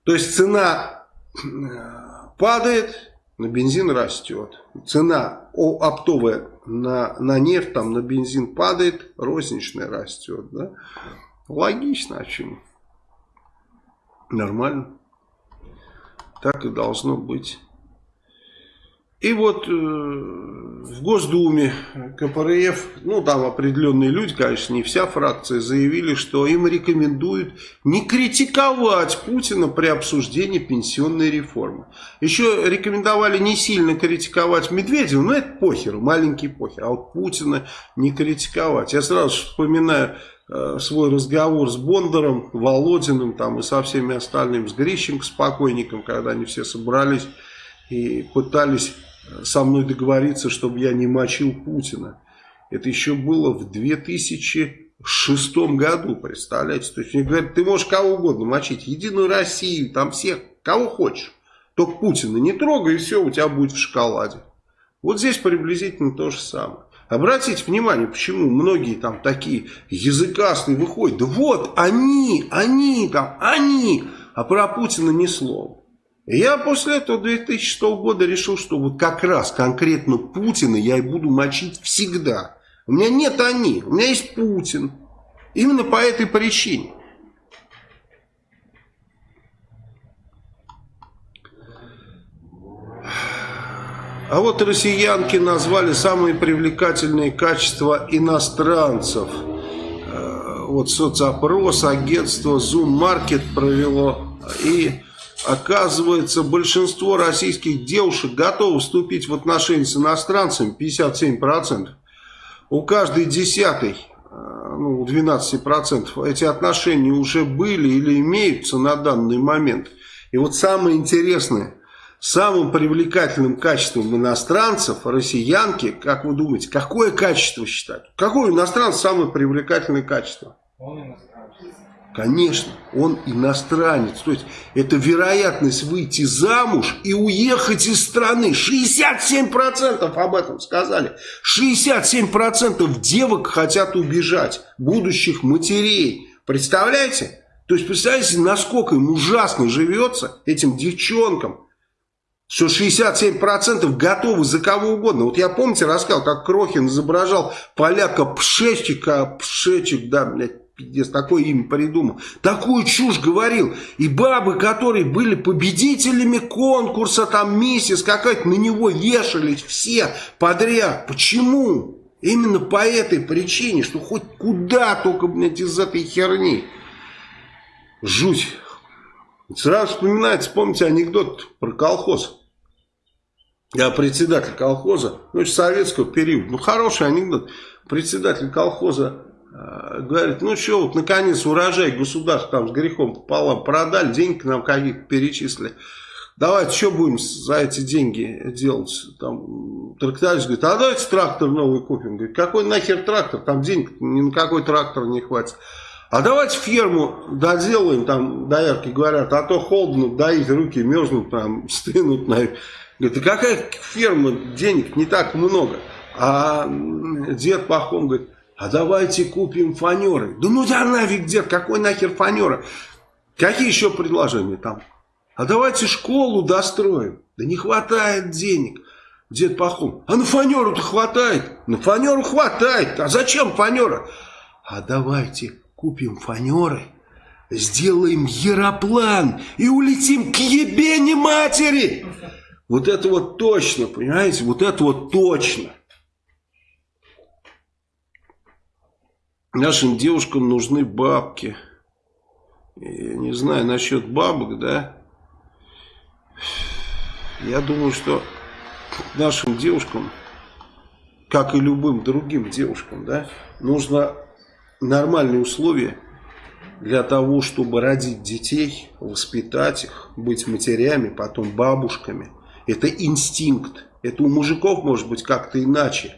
То есть цена э, падает, на бензин растет. Цена оптовая на, на нефть, там, на бензин падает, розничная растет. Да? Логично, а почему? Нормально. Так и должно быть. И вот э, в Госдуме КПРФ, ну там определенные люди, конечно, не вся фракция, заявили, что им рекомендуют не критиковать Путина при обсуждении пенсионной реформы. Еще рекомендовали не сильно критиковать Медведева, но это похер, маленький похер, а вот Путина не критиковать. Я сразу вспоминаю э, свой разговор с Бондаром, Володиным там, и со всеми остальными, с Грищенко, с покойником, когда они все собрались и пытались со мной договориться, чтобы я не мочил Путина. Это еще было в 2006 году, представляете? То есть мне говорят, ты можешь кого угодно мочить, Единую Россию, там всех, кого хочешь. Только Путина не трогай, и все, у тебя будет в шоколаде. Вот здесь приблизительно то же самое. Обратите внимание, почему многие там такие языкастые выходят. Да вот, они, они там, они, а про Путина ни слова. Я после этого 2006 года решил, что вот как раз конкретно Путина я и буду мочить всегда. У меня нет они, у меня есть Путин. Именно по этой причине. А вот россиянки назвали самые привлекательные качества иностранцев. Э, вот соцопрос, агентство Zoom Market провело. И Оказывается, большинство российских девушек готовы вступить в отношения с иностранцами, 57%. У каждой десятой, э, ну, 12% эти отношения уже были или имеются на данный момент. И вот самое интересное, самым привлекательным качеством иностранцев, россиянки, как вы думаете, какое качество считать? Какое иностранец самое привлекательное качество? Он иностранец. Конечно, он иностранец. То есть, это вероятность выйти замуж и уехать из страны. 67% об этом сказали. 67% девок хотят убежать, будущих матерей. Представляете? То есть, представляете, насколько им ужасно живется, этим девчонкам, что 67% готовы за кого угодно. Вот я, помните, рассказал, как Крохин изображал поляка Пшечика, Пшечик, да, блядь, пиздец, такое имя придумал. Такую чушь говорил. И бабы, которые были победителями конкурса, там миссис какая-то, на него вешались все подряд. Почему? Именно по этой причине, что хоть куда только, блядь, из этой херни. Жуть. Сразу вспоминается, помните анекдот про колхоз. Я председатель колхоза, ну, советского периода. Ну, хороший анекдот. Председатель колхоза говорит, ну что, вот наконец урожай государство там с грехом пополам продали, деньги нам какие-то перечислили. Давайте, что будем за эти деньги делать? Там тракторист говорит, а давайте трактор новый купим. Говорит, какой нахер трактор? Там денег ни на какой трактор не хватит. А давайте ферму доделаем, там доярки говорят, а то холодно, доить руки мерзнут, там стынут. Говорит, а какая ферма, денег не так много. А дед Пахом говорит, а давайте купим фанеры. Да ну да нафиг, дед, какой нахер фанера? Какие еще предложения там? А давайте школу достроим. Да не хватает денег. Дед Пахом, а на фанеру-то хватает? На фанеру хватает. А зачем фанера? А давайте купим фанеры, сделаем яроплан и улетим к ебени матери. Вот это вот точно, понимаете? Вот это вот точно. Нашим девушкам нужны бабки. Я не знаю насчет бабок, да. Я думаю, что нашим девушкам, как и любым другим девушкам, да, нужно нормальные условия для того, чтобы родить детей, воспитать их, быть матерями, потом бабушками. Это инстинкт. Это у мужиков может быть как-то иначе.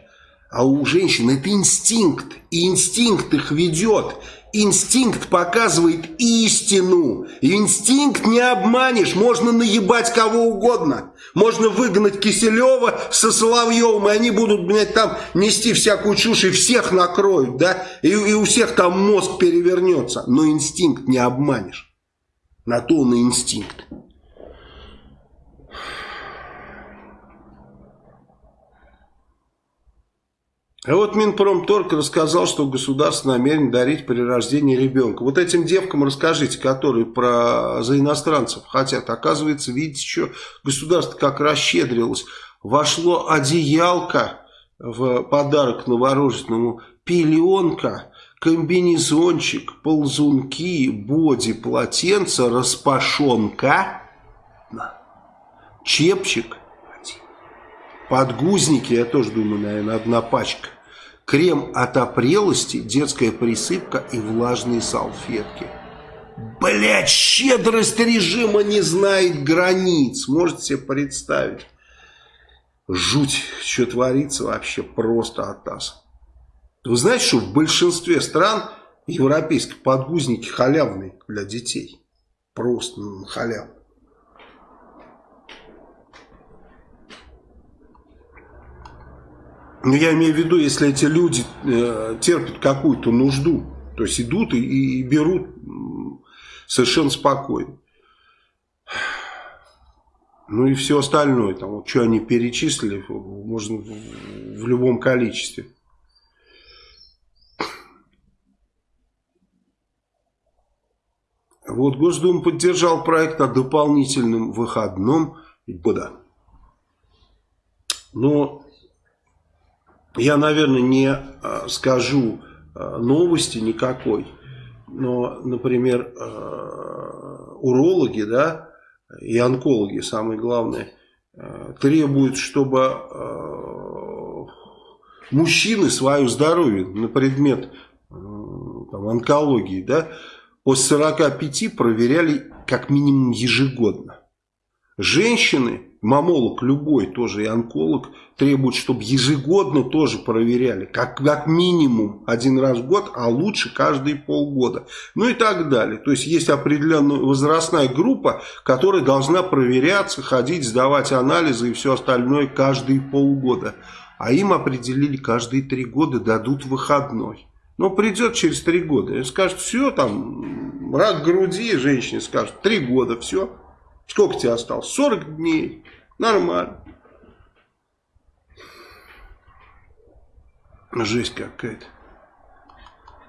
А у женщин это инстинкт. И инстинкт их ведет. Инстинкт показывает истину. Инстинкт не обманешь. Можно наебать кого угодно. Можно выгнать Киселева со Соловьевым, и они будут, блядь, там нести всякую чушь, и всех накроют, да? И, и у всех там мозг перевернется. Но инстинкт не обманешь. На то он и инстинкт. А вот Минпромторг рассказал, что государство намерено дарить при рождении ребенка. Вот этим девкам расскажите, которые про, за иностранцев хотят. Оказывается, видите, что государство как расщедрилось. Вошло одеялко в подарок новорожденному пеленка, комбинезончик, ползунки, боди, полотенце, распашонка, чепчик, подгузники, я тоже думаю, наверное, одна пачка, крем от опрелости, детская присыпка и влажные салфетки. Блять, щедрость режима не знает границ. Можете себе представить? Жуть, что творится вообще просто от нас. Вы знаете, что в большинстве стран европейских подгузники халявные для детей. Просто ну, халявные. Но я имею в виду, если эти люди э, терпят какую-то нужду, то есть идут и, и берут совершенно спокойно. Ну и все остальное, там, вот, что они перечислили, можно в, в любом количестве. Вот Госдума поддержал проект о дополнительном выходном года. Но я, наверное, не а, скажу а, новости никакой но, например, э, урологи, да, и онкологи, самое главное, э, требуют, чтобы э, мужчины свое здоровье на предмет там, онкологии, да, после 45 проверяли как минимум ежегодно. Женщины мамолог любой, тоже и онколог, требует, чтобы ежегодно тоже проверяли, как, как минимум один раз в год, а лучше каждые полгода. Ну и так далее. То есть есть определенная возрастная группа, которая должна проверяться, ходить, сдавать анализы и все остальное каждые полгода. А им определили каждые три года дадут выходной. Но придет через три года и скажет, все, там, рак груди, женщине скажет, три года, все, Сколько тебе осталось? 40 дней. Нормально. Жесть какая-то.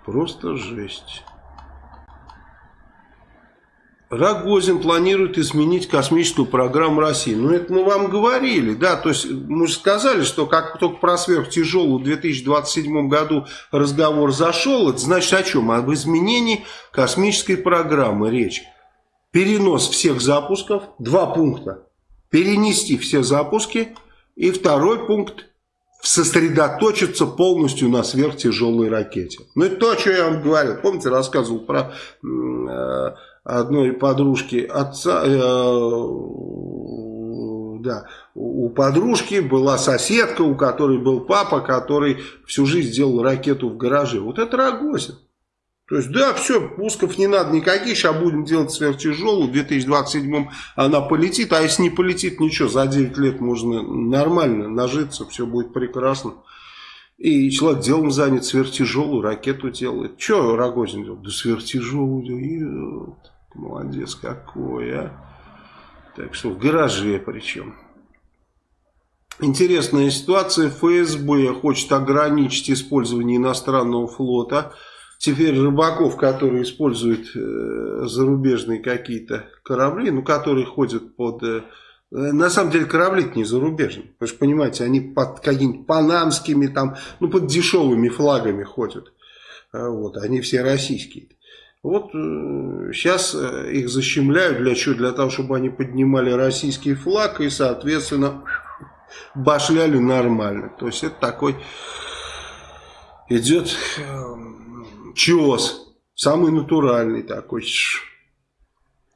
Просто жесть. Рогозин планирует изменить космическую программу России. Ну, это мы вам говорили, да, то есть мы же сказали, что как только про сверхтяжелую в 2027 году разговор зашел, это значит о чем? Об изменении космической программы речь перенос всех запусков, два пункта, перенести все запуски, и второй пункт, сосредоточиться полностью на сверхтяжелой ракете. Ну, это то, что я вам говорил. Помните, рассказывал про э, одной подружки отца, э, да, у подружки была соседка, у которой был папа, который всю жизнь делал ракету в гараже. Вот это Рогозин. То есть, да, все, пусков не надо никаких, сейчас будем делать сверхтяжелую, в 2027 она полетит, а если не полетит, ничего, за 9 лет можно нормально нажиться, все будет прекрасно. И человек делом занят, сверхтяжелую ракету делает. Что Рогозин делает? Да сверхтяжелую, молодец какой, а. Так что в гараже причем. Интересная ситуация. ФСБ хочет ограничить использование иностранного флота теперь рыбаков, которые используют э, зарубежные какие-то корабли, ну, которые ходят под... Э, на самом деле корабли не зарубежные. Вы же понимаете, они под какими-нибудь панамскими, там, ну, под дешевыми флагами ходят. А вот, они все российские. Вот сейчас э, их защемляют для чего? Для того, чтобы они поднимали российский флаг и, соответственно, башляли нормально. То есть это такой идет эм, чес, самый натуральный такой,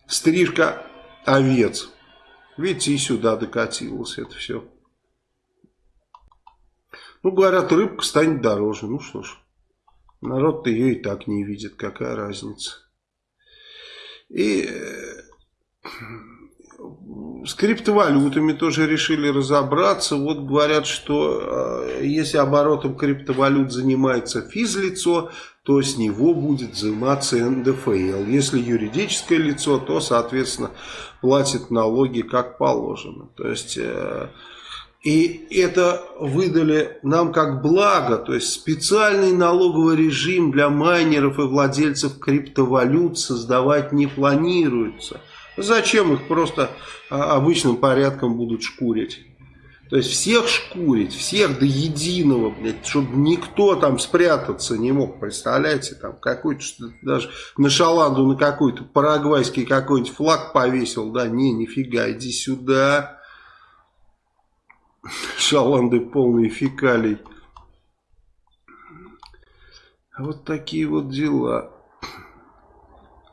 стрижка овец. Видите, и сюда докатилось это все. Ну, говорят, рыбка станет дороже. Ну что ж, народ-то ее и так не видит, какая разница. И э, с криптовалютами тоже решили разобраться. Вот говорят, что э, если оборотом криптовалют занимается физлицо, то с него будет взиматься НДФЛ. Если юридическое лицо, то, соответственно, платит налоги как положено. То есть... Э, и это выдали нам как благо, то есть специальный налоговый режим для майнеров и владельцев криптовалют создавать не планируется. Зачем их просто а, обычным порядком будут шкурить? То есть всех шкурить, всех до единого, блядь, чтобы никто там спрятаться не мог, представляете, там какой-то, даже на шаланду на какой-то парагвайский какой-нибудь флаг повесил, да, не, нифига, иди сюда, шаланды полные фекалий. Вот такие вот дела.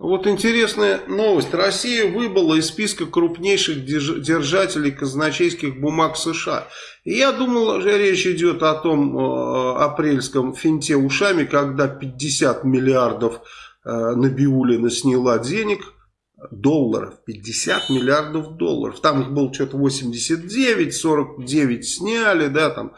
Вот интересная новость. Россия выбыла из списка крупнейших держателей казначейских бумаг США. И я думал, что речь идет о том э, апрельском финте ушами, когда 50 миллиардов э, Набиулина сняла денег, долларов, 50 миллиардов долларов. Там их было что-то 89, 49 сняли, да, там,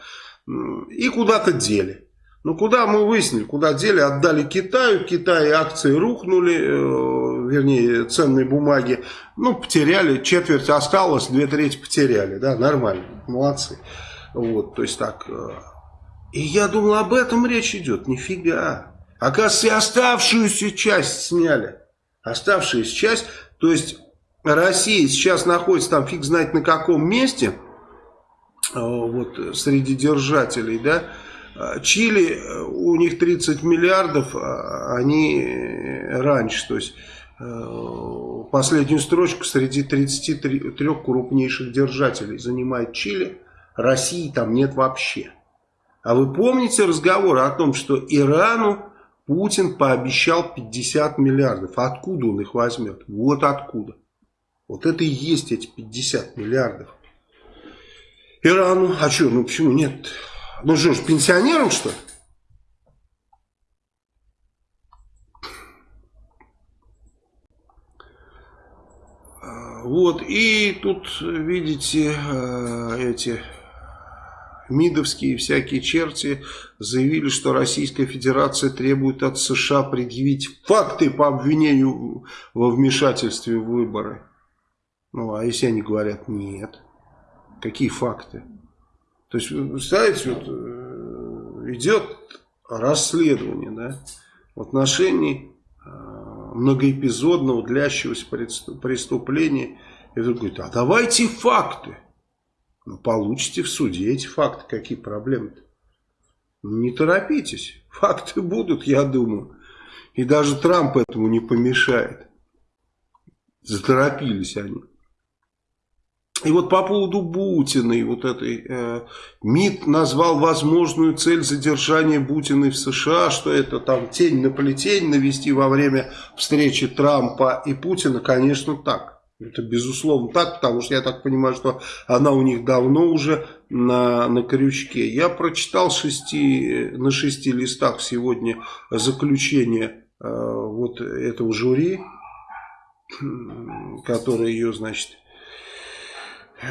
и куда-то дели. Ну, куда мы выяснили, куда дели, отдали Китаю, в Китае акции рухнули, э, вернее, ценные бумаги, ну, потеряли, четверть осталось, две трети потеряли, да, нормально, молодцы. Вот, то есть так. Э, и я думал, об этом речь идет, нифига. Оказывается, оставшуюся часть сняли. Оставшуюся часть, то есть Россия сейчас находится там фиг знает на каком месте, э, вот, среди держателей, да, Чили, э, у них 30 миллиардов, а они э, раньше, то есть э, последнюю строчку среди 33 крупнейших держателей занимает Чили, России там нет вообще. А вы помните разговор о том, что Ирану Путин пообещал 50 миллиардов? Откуда он их возьмет? Вот откуда. Вот это и есть эти 50 миллиардов. Ирану, а что, ну почему нет? Ну что ж, пенсионерам что ли? Вот, и тут, видите, э, эти МИДовские всякие черти заявили, что Российская Федерация требует от США предъявить факты по обвинению во вмешательстве в выборы. Ну, а если они говорят нет? Какие факты? То есть, вы представляете, вот, э, идет расследование да, в отношении э, многоэпизодного, длящегося преступления. И вдруг говорит, а давайте факты. Ну, получите в суде эти факты. Какие проблемы-то? Не торопитесь. Факты будут, я думаю. И даже Трамп этому не помешает. Заторопились они. И вот по поводу Бутиной, вот этой, э, МИД назвал возможную цель задержания Бутиной в США, что это там тень на плетень навести во время встречи Трампа и Путина, конечно, так. Это безусловно так, потому что я так понимаю, что она у них давно уже на, на крючке. Я прочитал шести, на шести листах сегодня заключение э, вот этого жюри, которое ее, значит,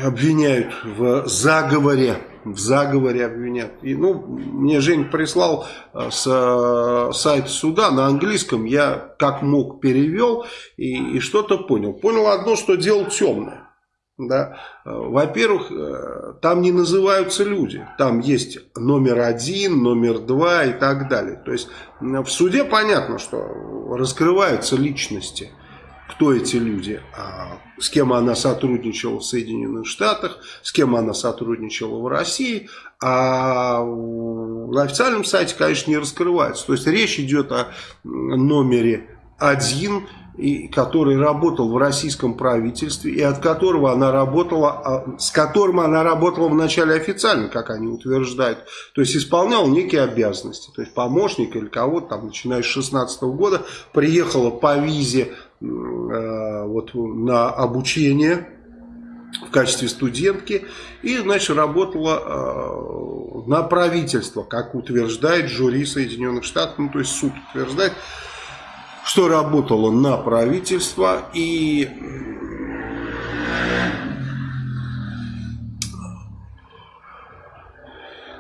обвиняют в заговоре. В заговоре обвинят. И, ну, мне Жень прислал э, с э, сайта суда на английском. Я как мог перевел и, и что-то понял. Понял одно, что дело темное. Да? Во-первых, э, там не называются люди. Там есть номер один, номер два и так далее. То есть в суде понятно, что раскрываются личности кто эти люди, а с кем она сотрудничала в Соединенных Штатах, с кем она сотрудничала в России, а на официальном сайте, конечно, не раскрывается. То есть речь идет о номере один, и, который работал в российском правительстве, и от которого она работала, а, с которым она работала вначале официально, как они утверждают. То есть исполнял некие обязанности. То есть помощник или кого-то там, начиная с 16 года, приехала по визе вот, на обучение в качестве студентки. И, значит, работала э, на правительство, как утверждает жюри Соединенных Штатов, ну, то есть суд утверждает, что работала на правительство. И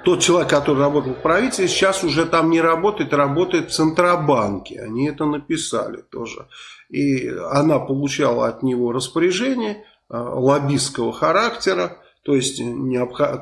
тот человек, который работал в правительстве, сейчас уже там не работает, работает в Центробанке. Они это написали тоже. И она получала от него распоряжение э, лоббистского характера, то есть,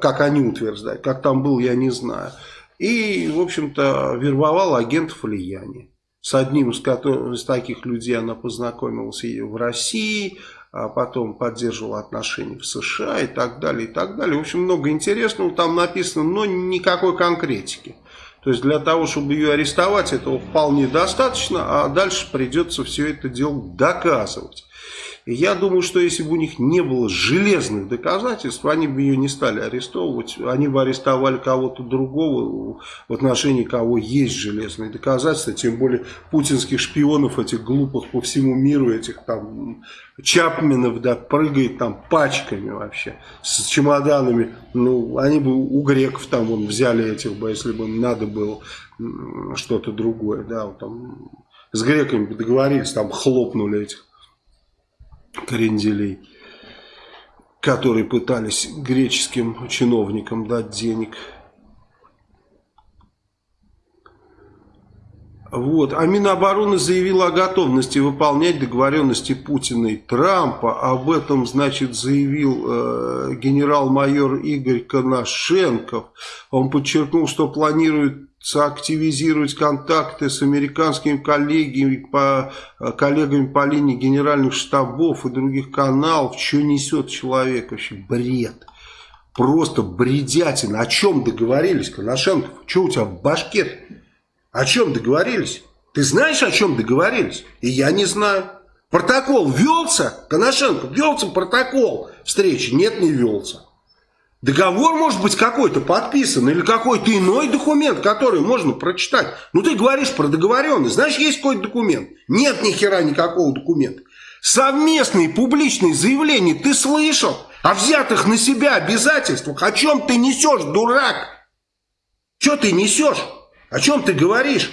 как они утверждают, как там был, я не знаю. И, в общем-то, вербовала агентов влияния. С одним из, которых, из таких людей она познакомилась и в России, а потом поддерживал отношения в США и так далее, и так далее. В общем, много интересного там написано, но никакой конкретики. То есть для того, чтобы ее арестовать, этого вполне достаточно, а дальше придется все это дело доказывать. Я думаю, что если бы у них не было железных доказательств, они бы ее не стали арестовывать. Они бы арестовали кого-то другого, в отношении кого есть железные доказательства. Тем более путинских шпионов, этих глупых по всему миру, этих там Чапменов, да, прыгает там пачками вообще, с чемоданами. Ну, они бы у греков там вон, взяли этих бы, если бы надо было что-то другое, да, вот там с греками договорились, там хлопнули этих кренделей, которые пытались греческим чиновникам дать денег. Вот. А Минобороны заявила о готовности выполнять договоренности Путина и Трампа. Об этом, значит, заявил э, генерал-майор Игорь Коношенков. Он подчеркнул, что планирует активизировать контакты с американскими коллегами по, коллегами по линии генеральных штабов и других каналов. Что несет человек? Вообще бред. Просто бредятина. О чем договорились, Коношенков? Что у тебя в башке? О чем договорились? Ты знаешь, о чем договорились? И я не знаю. Протокол велся? Коношенко, велся протокол встречи? Нет, не велся. Договор может быть какой-то подписан или какой-то иной документ, который можно прочитать. Ну ты говоришь про договоренность, знаешь, есть какой-то документ? Нет ни хера никакого документа. Совместные публичные заявления ты слышал о взятых на себя обязательствах? О чем ты несешь, дурак? Что ты несешь? О чем ты говоришь?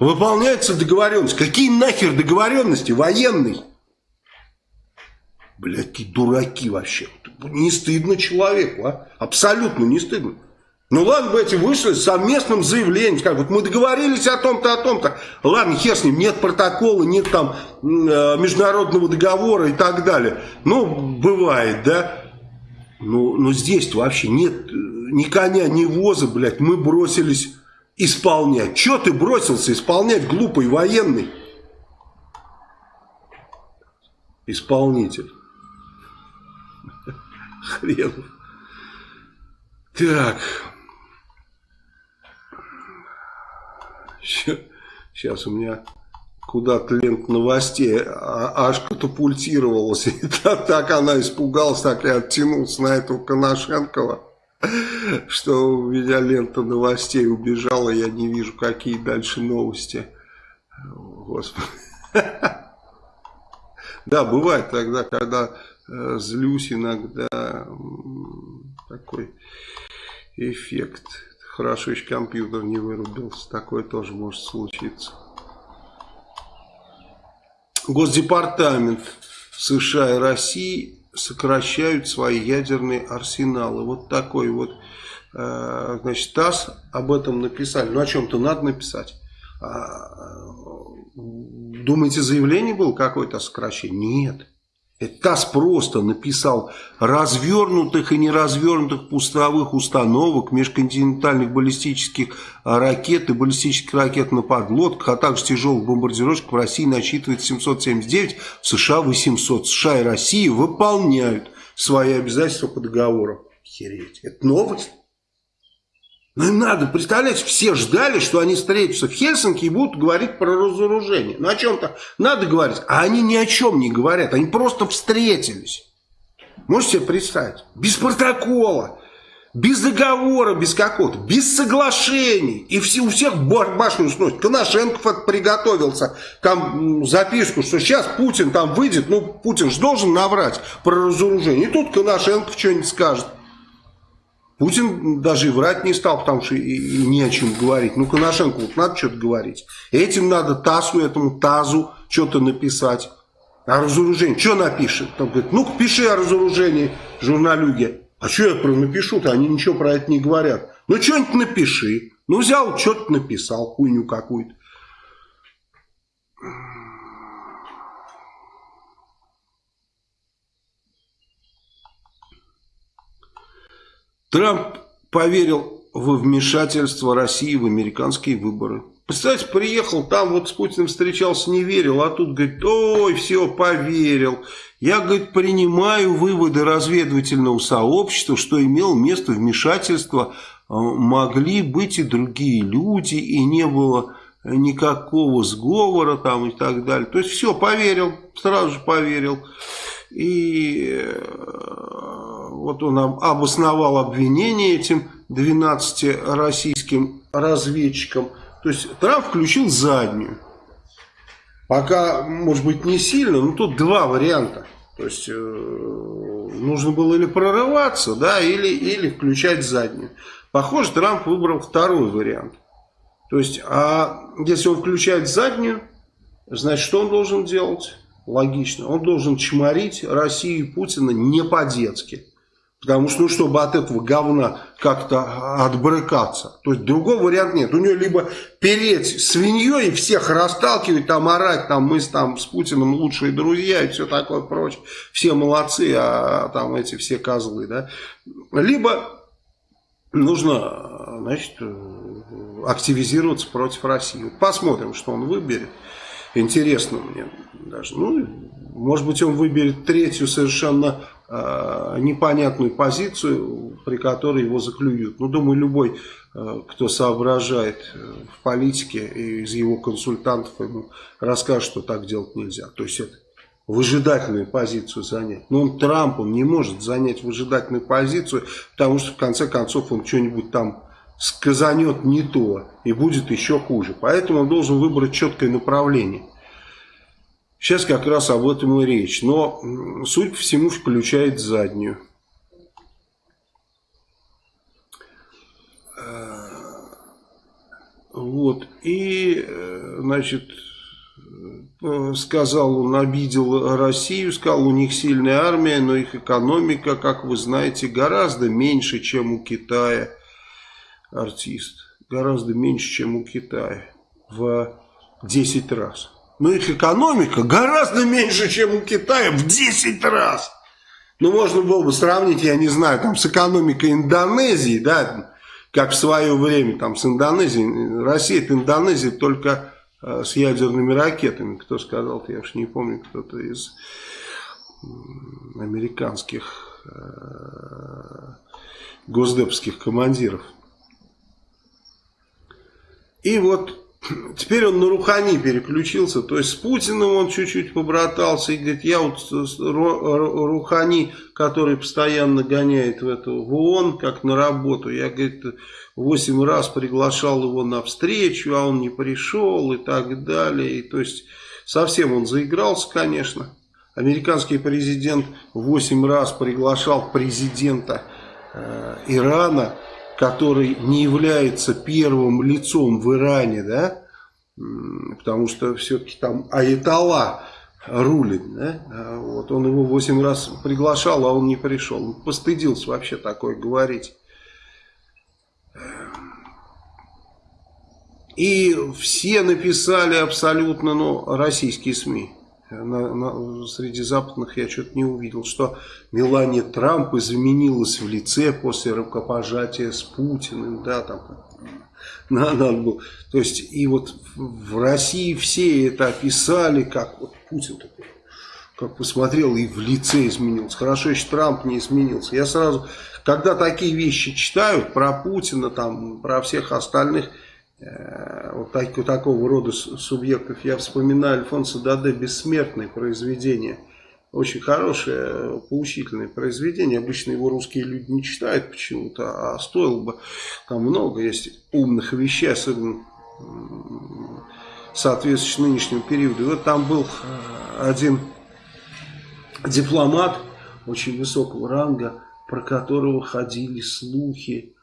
Выполняется договоренность. Какие нахер договоренности? Военный. Блядь, какие дураки вообще. Не стыдно человеку, а? Абсолютно не стыдно. Ну ладно бы эти вышли с совместным заявлением, как вот мы договорились о том-то, о том-то. Ладно, хер с ним, нет протокола, нет там э, международного договора и так далее. Ну, бывает, да. Ну, но здесь вообще нет э, ни коня, ни воза, блядь, мы бросились исполнять. Че ты бросился исполнять, глупый военный? Исполнитель. (laughs) Хренов. Так. Сейчас у меня куда-то лента новостей а, аж катапультировалась. (laughs) И так она испугалась, так я оттянулся на этого Коношенкова, что у меня лента новостей убежала, я не вижу, какие дальше новости. Господи. Да, бывает тогда, когда Э, злюсь иногда. Такой эффект. Хорошо еще компьютер не вырубился. Такое тоже может случиться. Госдепартамент США и России сокращают свои ядерные арсеналы. Вот такой вот, э, значит, ТАСС об этом написали. Ну, о чем-то надо написать. А, думаете, заявление было какое-то о сокращении? Нет. ТАСС просто написал развернутых и неразвернутых пустовых установок межконтинентальных баллистических ракет и баллистических ракет на подлодках, а также тяжелых бомбардировщиков в России насчитывает 779, в США 800. США и Россия выполняют свои обязательства по договору. Хереть. Это новость. Ну и надо, представляете, все ждали, что они встретятся в Хельсинки и будут говорить про разоружение. Ну о чем-то надо говорить, а они ни о чем не говорят, они просто встретились. Можете себе представить? Без протокола, без договора, без какого-то, без соглашений. И все, у всех башню сносит. Коношенков приготовился, там записку, что сейчас Путин там выйдет, ну Путин же должен наврать про разоружение. И тут Коношенков что-нибудь скажет. Путин даже и врать не стал, потому что и, и не о чем говорить. Ну, Коношенко, вот надо что-то говорить. Этим надо ТАСу, этому ТАЗу что-то написать. А разоружение, что напишет? Там говорит, ну-ка пиши о разоружении журналюги. А что я про напишу-то? Они ничего про это не говорят. Ну, что-нибудь напиши. Ну, взял, что-то написал, хуйню какую-то. Трамп поверил во вмешательство России в американские выборы. Представляете, приехал, там вот с Путиным встречался, не верил, а тут говорит, ой, все, поверил. Я, говорит, принимаю выводы разведывательного сообщества, что имел место вмешательство, э, могли быть и другие люди, и не было никакого сговора там и так далее. То есть все, поверил, сразу же поверил. И э, вот он обосновал обвинение этим 12 российским разведчикам. То есть Трамп включил заднюю. Пока, может быть, не сильно, но тут два варианта. То есть э, нужно было или прорываться, да, или, или включать заднюю. Похоже, Трамп выбрал второй вариант. То есть, а если он включает заднюю, значит, что он должен делать? Логично. Он должен чморить Россию и Путина не по-детски. Потому что, ну, чтобы от этого говна как-то отбрыкаться. То есть, другого варианта нет. У него либо переть свиньей и всех расталкивать, там, орать, там, мы с, там, с Путиным лучшие друзья и все такое прочее. Все молодцы, а там эти все козлы, да. Либо нужно, значит, активизироваться против России. Посмотрим, что он выберет. Интересно мне даже. Ну, может быть, он выберет третью совершенно э, непонятную позицию, при которой его заклюют. Ну, думаю, любой, э, кто соображает э, в политике из его консультантов, ему расскажет, что так делать нельзя. То есть это выжидательную позицию занять. Но он Трамп, он не может занять выжидательную позицию, потому что в конце концов он что-нибудь там сказанет не то и будет еще хуже. Поэтому он должен выбрать четкое направление. Сейчас как раз об этом и речь. Но, суть по всему, включает заднюю. Вот. И, значит, Э, сказал, он обидел Россию, сказал, у них сильная армия, но их экономика, как вы знаете, гораздо меньше, чем у Китая. Артист. Гораздо меньше, чем у Китая. В 10 раз. Но их экономика гораздо меньше, чем у Китая в 10 раз. Ну, можно было бы сравнить, я не знаю, там, с экономикой Индонезии, да, как в свое время, там, с Индонезией. Россия, это Индонезия только Э, с ядерными ракетами. Кто сказал, я уж не помню, кто-то из американских э, госдепских командиров. И вот теперь он на Рухани переключился, то есть с Путиным он чуть-чуть побратался и говорит, я вот Рухани, который постоянно гоняет в эту в ООН, как на работу, я, говорит, восемь раз приглашал его на встречу, а он не пришел и так далее. И, то есть совсем он заигрался, конечно. Американский президент восемь раз приглашал президента э, Ирана, который не является первым лицом в Иране, да, потому что все-таки там Аятолла рулит, да? А вот он его восемь раз приглашал, а он не пришел. Он постыдился вообще такое говорить. И все написали абсолютно, ну, российские СМИ. На, на, среди западных я что-то не увидел, что Мелания Трамп изменилась в лице после рукопожатия с Путиным, да, там, надо было. То есть, и вот в России все это описали, как вот Путин такой, как посмотрел и в лице изменился. Хорошо, еще Трамп не изменился. Я сразу, когда такие вещи читают про Путина, там, про всех остальных, вот так, такого рода субъектов. Я вспоминаю Альфонсо Даде «Бессмертное» произведение. Очень хорошее, поучительное произведение. Обычно его русские люди не читают почему-то, а стоило бы. Там много есть умных вещей, особенно соответствующих нынешнему периоду. И вот там был э, один дипломат очень высокого ранга, про которого ходили слухи, Э,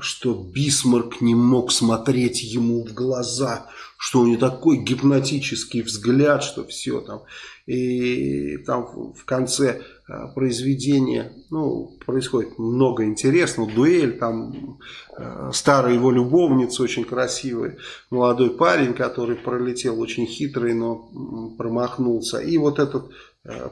что Бисмарк не мог смотреть ему в глаза, что у него такой гипнотический взгляд, что все там. И там в конце э, произведения ну, происходит много интересного. Дуэль, там э, старая его любовница, очень красивый молодой парень, который пролетел очень хитрый, но промахнулся. И вот этот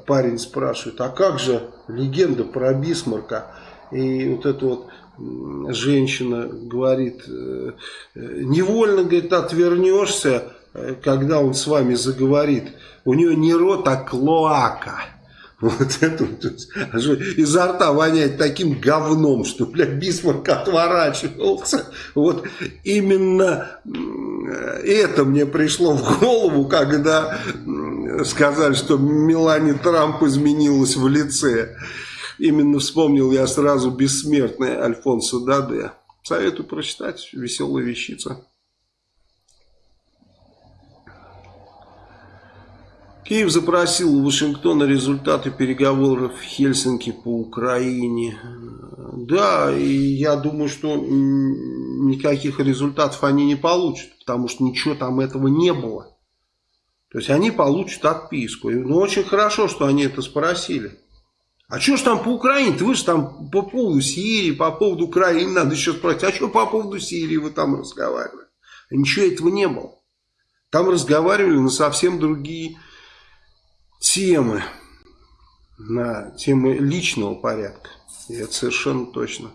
парень спрашивает, а как же легенда про Бисмарка? И вот эта вот женщина говорит, э, невольно, говорит, отвернешься, э, когда он с вами заговорит. У нее не рот, а клоака. (laughs) Вот это вот, изо рта воняет таким говном, что, блядь, Бисмарк отворачивался. Вот именно это мне пришло в голову, когда сказали, что Мелани Трамп изменилась в лице. Именно вспомнил я сразу бессмертный Альфонсо Даде. Советую прочитать, веселая вещица. Киев запросил у Вашингтона результаты переговоров в Хельсинки по Украине. Да, и я думаю, что никаких результатов они не получат, потому что ничего там этого не было. То есть они получат отписку. Ну, очень хорошо, что они это спросили. А что ж там по Украине? Вы же там по поводу Сирии, по поводу Украины надо еще спросить. А что по поводу Сирии вы там разговаривали? Ничего этого не было. Там разговаривали на совсем другие темы, на темы личного порядка. И это совершенно точно.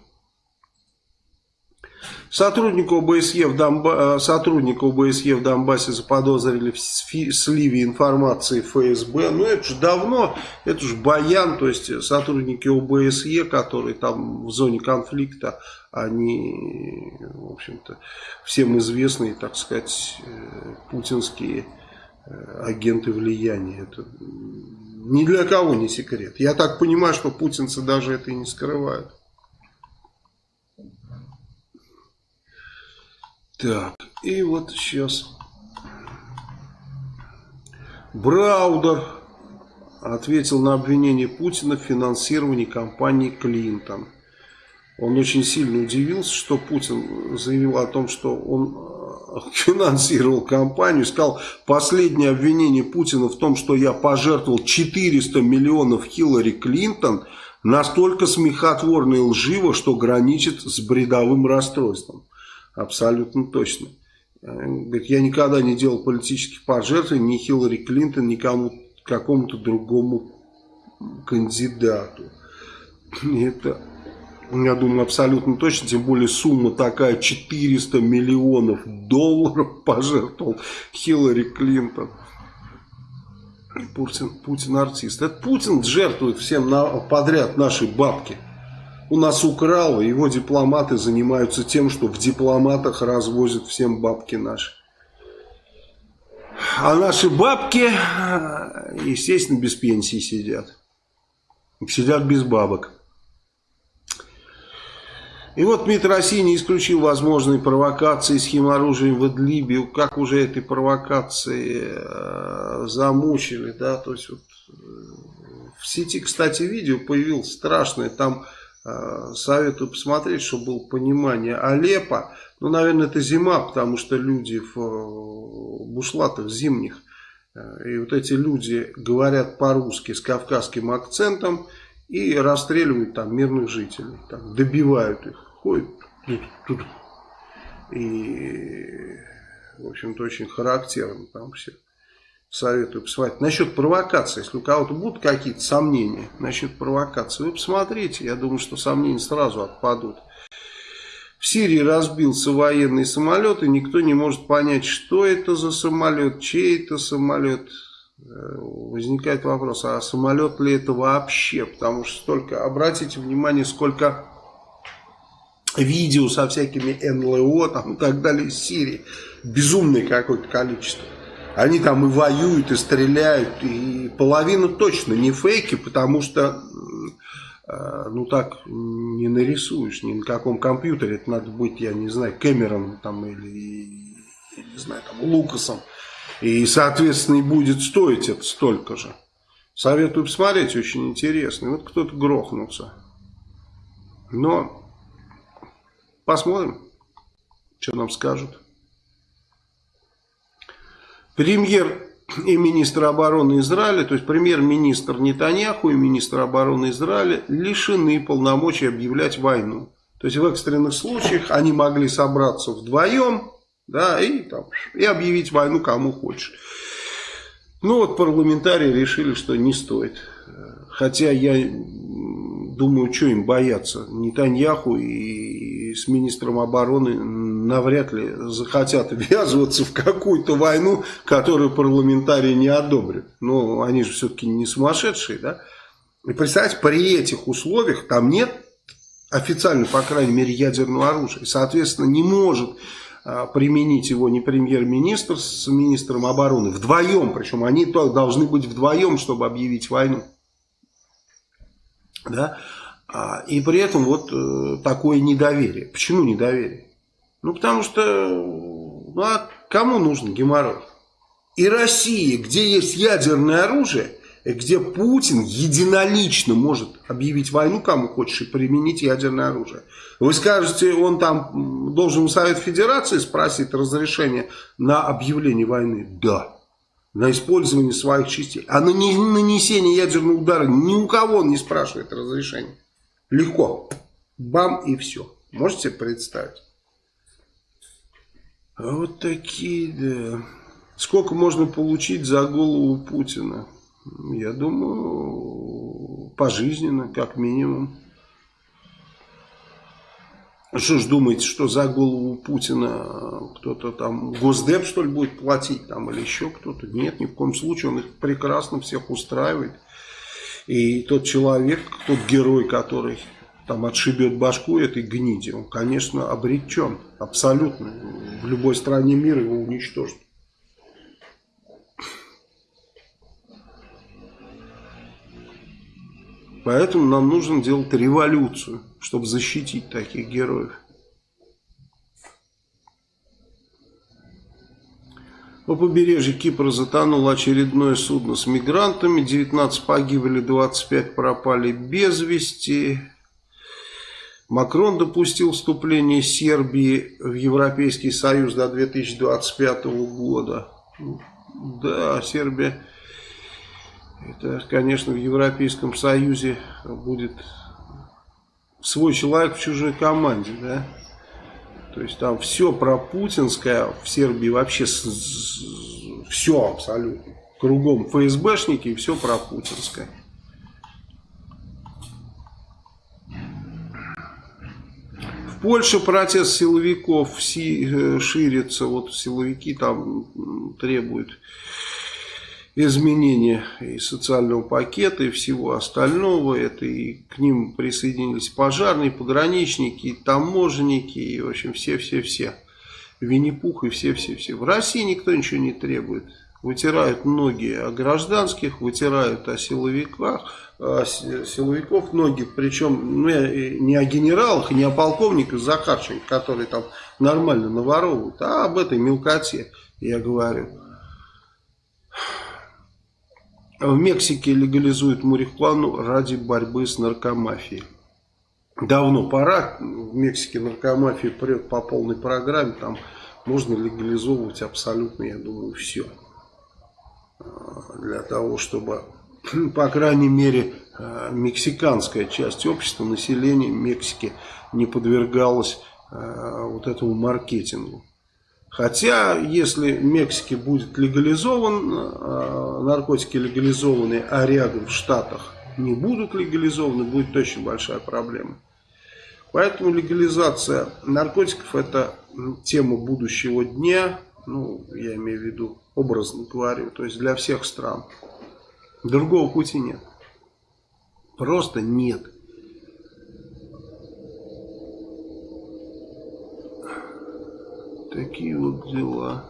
Сотрудника ОБСЕ, в Донба... Э, сотрудника ОБСЕ в Донбассе заподозрили в сливе информации ФСБ. Ну, это же давно, это же Баян, то есть сотрудники ОБСЕ, которые там в зоне конфликта, они, в общем-то, всем известные, так сказать, э, путинские э, агенты влияния. Это ни для кого не секрет. Я так понимаю, что путинцы даже это и не скрывают. Так, и вот сейчас Браудер ответил на обвинение Путина в финансировании компании Клинтон. Он очень сильно удивился, что Путин заявил о том, что он э, (laughs) финансировал компанию. Сказал, последнее обвинение Путина в том, что я пожертвовал 400 миллионов Хиллари Клинтон, настолько смехотворно и лживо, что граничит с бредовым расстройством. Абсолютно точно. Говорит, я никогда не делал политических пожертвований ни Хиллари Клинтон, ни кому, какому-то другому кандидату. Это, я думаю, абсолютно точно, тем более сумма такая, 400 миллионов долларов (laughs) пожертвовал Хиллари Клинтон. Путин, Путин артист. Это Путин жертвует всем на, подряд наши бабки у нас украл, его дипломаты занимаются тем, что в дипломатах развозят всем бабки наши. А наши бабки, естественно, без пенсии сидят. Сидят без бабок. И вот МИД России не исключил возможные провокации с химоружием в Идлибе. Как уже этой провокации э, замучили, да, то есть вот э, в сети, кстати, видео появилось страшное, там Э, советую посмотреть, чтобы было понимание. Алеппо, ну, наверное, это зима, потому что люди в э, бушлатах зимних, э, и вот эти люди говорят по-русски с кавказским акцентом и расстреливают там мирных жителей, там, добивают их, ходят. И, в общем-то, очень характерно там все советую посмотреть. Насчет провокации, если у кого-то будут какие-то сомнения насчет провокации, вы посмотрите, я думаю, что сомнения сразу отпадут. В Сирии разбился военный самолет, и никто не может понять, что это за самолет, чей это самолет. Э, возникает вопрос, а самолет ли это вообще? Потому что столько, обратите внимание, сколько видео со всякими НЛО там, и так далее из Сирии. Безумное какое-то количество. Они там и воюют, и стреляют, и половину точно не фейки, потому что, э, ну так, не нарисуешь ни на каком компьютере. Это надо быть, я не знаю, Кэмероном там или, я не знаю, там, Лукасом. И, соответственно, и будет стоить это столько же. Советую посмотреть, очень интересно. Вот кто-то грохнулся. Но посмотрим, что нам скажут. Премьер и министр обороны Израиля, то есть премьер-министр Нетаньяху и министр обороны Израиля лишены полномочий объявлять войну. То есть в экстренных случаях они могли собраться вдвоем да, и, там, и объявить войну кому хочешь. Ну вот парламентарии решили, что не стоит. Хотя я думаю, что им бояться. Нетаньяху и с министром обороны навряд ли захотят (laughs) ввязываться в какую-то войну, которую парламентарии не одобрят. Но они же все-таки не сумасшедшие, да? И представьте, при этих условиях там нет официально, по крайней мере, ядерного оружия. Соответственно, не может а, применить его не премьер-министр с министром обороны. Вдвоем, причем они должны быть вдвоем, чтобы объявить войну. Да? А, и при этом вот э, такое недоверие. Почему недоверие? Ну, потому что, ну, а кому нужен геморрой? И Россия, где есть ядерное оружие, где Путин единолично может объявить войну кому хочешь и применить ядерное оружие. Вы скажете, он там должен у Совет Федерации спросить разрешение на объявление войны? Да. На использование своих частей. А на нанесение ядерного удара ни у кого он не спрашивает разрешения. Легко. Бам и все. Можете представить? А вот такие, да. Сколько можно получить за голову Путина? Я думаю, пожизненно, как минимум. Что ж думаете, что за голову Путина кто-то там, Госдеп что ли будет платить там или еще кто-то? Нет, ни в коем случае, он их прекрасно всех устраивает. И тот человек, тот герой, который там отшибет башку этой гниди, он, конечно, обречен. Абсолютно. В любой стране мира его уничтожат. Поэтому нам нужно делать революцию, чтобы защитить таких героев. По побережью Кипра затонуло очередное судно с мигрантами. 19 погибли, 25 пропали без вести. Макрон допустил вступление Сербии в Европейский Союз до 2025 года. Да, Сербия это, конечно, в Европейском Союзе будет свой человек в чужой команде, да. То есть там все про путинское в Сербии вообще все абсолютно. Кругом ФСБшники и все про путинское. В Польше протест силовиков э, ширится. Вот силовики там требуют изменения и социального пакета, и всего остального. Это и к ним присоединились пожарные, пограничники, и таможенники, и, в общем, все-все-все. Винни-Пух и все-все-все. В России никто ничего не требует. Вытирают ноги о гражданских, вытирают о силовиках, о силовиков ноги, причем ну, не о генералах, не о полковниках Захарченко, которые там нормально наворовывают, а об этой мелкоте, я говорю. В Мексике легализуют марихуану ради борьбы с наркомафией. Давно пора. В Мексике наркомафия прет по полной программе. Там можно легализовывать абсолютно, я думаю, все. Для того, чтобы, (clears throat) по крайней мере, мексиканская часть общества, населения Мексики не подвергалась вот этому маркетингу. Хотя, если в Мексике будет легализован, э, наркотики легализованы, а рядом в Штатах не будут легализованы, будет очень большая проблема. Поэтому легализация наркотиков это тема будущего дня, ну, я имею в виду, образно говорю, то есть для всех стран. Другого пути нет. Просто нет. Такие вот дела.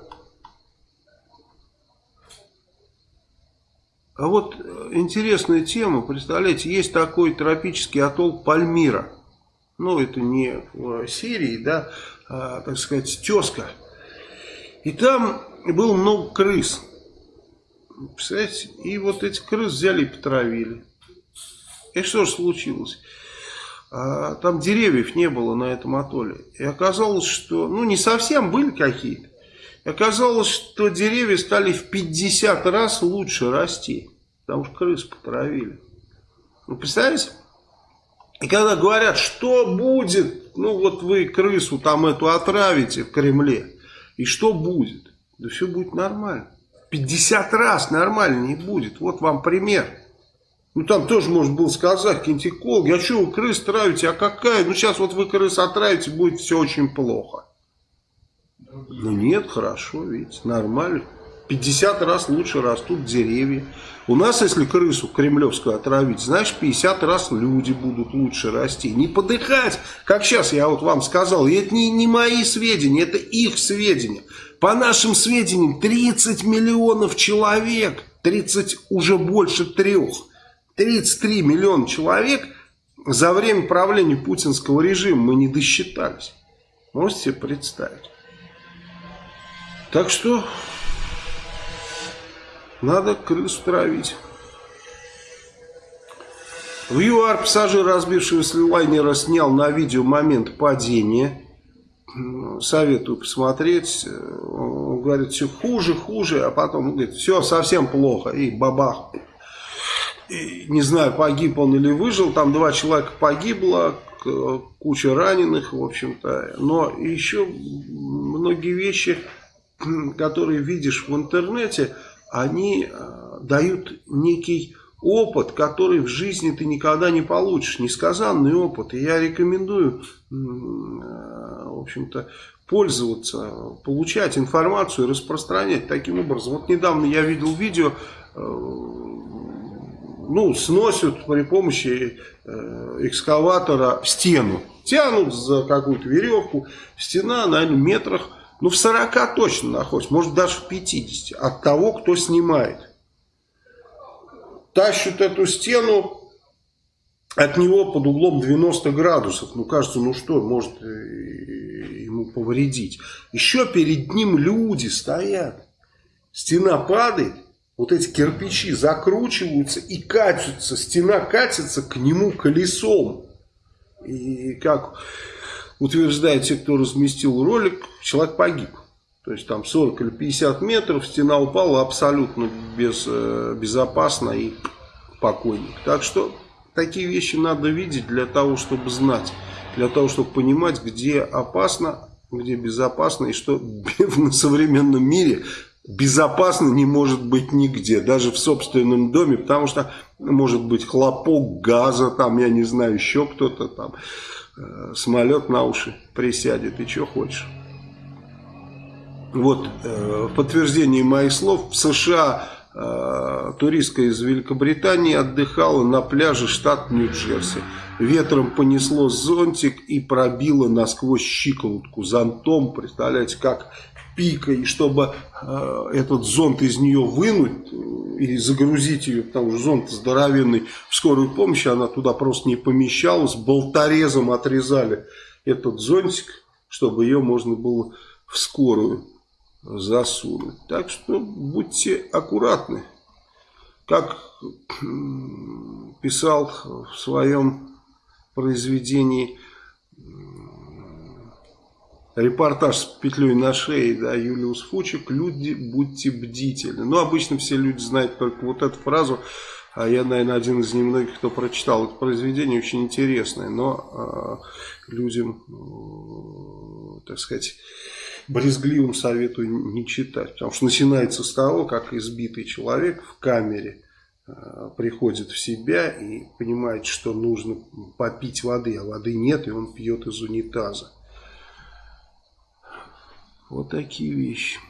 А вот интересная тема, представляете, есть такой тропический атолл Пальмира. Ну, это не в Сирии, да, а, так сказать, тезка. И там было много крыс. Представляете? И вот эти крыс взяли и потравили. И что же случилось? А там деревьев не было на этом атолле. И оказалось, что, ну не совсем были какие-то. Оказалось, что деревья стали в 50 раз лучше расти. Потому что крыс потравили. Вы представляете? И когда говорят, что будет, ну вот вы крысу там эту отравите в Кремле, и что будет? Да все будет нормально. 50 раз нормально не будет. Вот вам пример. Ну, там тоже можно было сказать, какие-нибудь экологи, а что вы крыс травите, а какая? Ну, сейчас вот вы крыс отравите, будет все очень плохо. Ну, нет, хорошо, видите, нормально. 50 раз лучше растут деревья. У нас, если крысу кремлевскую отравить, знаешь, 50 раз люди будут лучше расти. Не подыхать, как сейчас я вот вам сказал. И это не, не мои сведения, это их сведения. По нашим сведениям, 30 миллионов человек, 30 уже больше трех, 33 миллиона человек за время правления путинского режима мы не досчитались. Можете себе представить? Так что надо крысу травить. В ЮАР пассажир разбившегося лайнера снял на видео момент падения. Советую посмотреть. Он говорит, все хуже, хуже, а потом говорит, все совсем плохо. И бабах. И, не знаю, погиб он или выжил. Там два человека погибло, куча раненых, в общем-то. Но еще многие вещи (clears throat) которые видишь в интернете, они э, дают некий опыт, который в жизни ты никогда не получишь, несказанный опыт. И я рекомендую, э, в общем-то, пользоваться, получать информацию, распространять таким образом. Вот недавно я видел видео, э, ну, сносят при помощи экскаватора стену. Тянут за какую-то веревку, стена, наверное, метрах ну, в 40 точно находится, может даже в 50 от того, кто снимает. Тащат эту стену от него под углом 90 градусов. Ну, кажется, ну что, может ему повредить. Еще перед ним люди стоят. Стена падает, вот эти кирпичи закручиваются и катятся. Стена катится к нему колесом. И как утверждают те, кто разместил ролик, человек погиб. То есть там 40 или 50 метров, стена упала абсолютно без, э, безопасно и покойник. Так что такие вещи надо видеть для того, чтобы знать, для того, чтобы понимать, где опасно, где безопасно и что (laughs) в современном мире безопасно не может быть нигде, даже в собственном доме, потому что может быть хлопок газа, там, я не знаю, еще кто-то там. Э, самолет на уши присядет и что хочешь. Вот, э, в подтверждении моих слов, в США э, туристка из Великобритании отдыхала на пляже штат Нью-Джерси. Ветром понесло зонтик и пробило насквозь щиколотку зонтом. Представляете, как пика, и чтобы э, этот зонт из нее вынуть э, и загрузить ее, потому что зонт здоровенный, в скорую помощь она туда просто не помещалась, болторезом отрезали этот зонтик, чтобы ее можно было в скорую засунуть. Так что будьте аккуратны. Как писал в своем произведении репортаж с петлей на шее, да, Юлиус Фучик, люди, будьте бдительны. Ну, обычно все люди знают только вот эту фразу, а я, наверное, один из немногих, кто прочитал это произведение, очень интересное, но э, людям, э, так сказать, брезгливым советую не читать, потому что начинается с того, как избитый человек в камере э, приходит в себя и понимает, что нужно попить воды, а воды нет, и он пьет из унитаза. Вот такие вещи.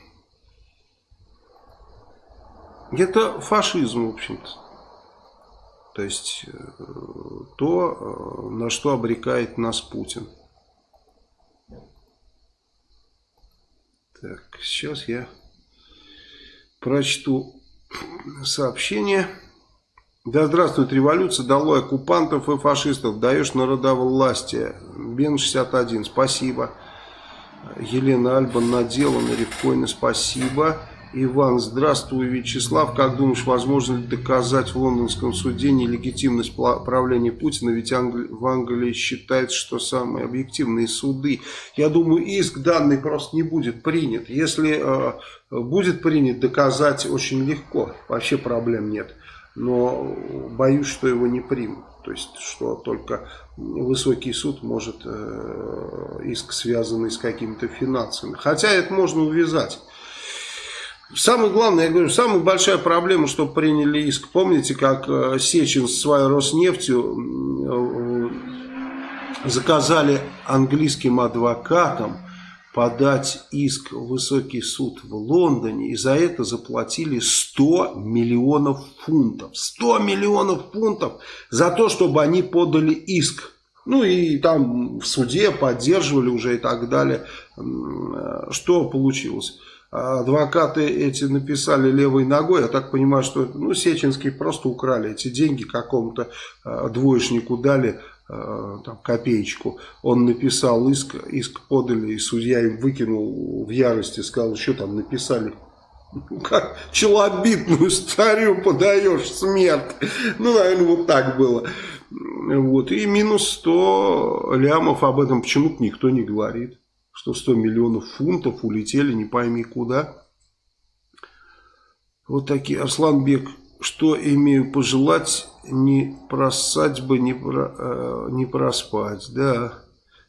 Это фашизм, в общем-то. То есть, э, то, э, на что обрекает нас Путин. Так, сейчас я прочту сообщение. Да здравствует революция, долой оккупантов и фашистов, даешь народовластие. Бен 61, спасибо. Елена Альба наделана, Ревкойна, спасибо. Иван, здравствуй, Вячеслав. Как думаешь, возможно ли доказать в лондонском суде нелегитимность правления Путина? Ведь Англи... в Англии считается, что самые объективные суды. Я думаю, иск данный просто не будет принят. Если э, будет принят, доказать очень легко. Вообще проблем нет. Но боюсь, что его не примут. То есть, что только высокий суд может э, иск, связанный с какими-то финансами. Хотя это можно увязать. Самое главное, я говорю, самая большая проблема, что приняли иск. Помните, как э, Сечин с своей Роснефтью э, заказали английским адвокатам подать иск в высокий суд в Лондоне и за это заплатили 100 миллионов фунтов. 100 миллионов фунтов за то, чтобы они подали иск. Ну и там в суде поддерживали уже и так далее. Что получилось? Адвокаты эти написали левой ногой, я так понимаю, что ну, Сеченские просто украли эти деньги какому-то э, двоечнику дали, э, там, копеечку. Он написал иск, иск подали, и судья им выкинул в ярости, сказал, что там написали. Ну, (laughs) как челобитную старю подаешь смерть. Ну, наверное, вот так было. Вот. И минус 100 лямов об этом почему-то никто не говорит что 100 миллионов фунтов улетели не пойми куда. Вот такие. Арслан Бек, что имею пожелать, не просать бы, не, про, э, не проспать. Да.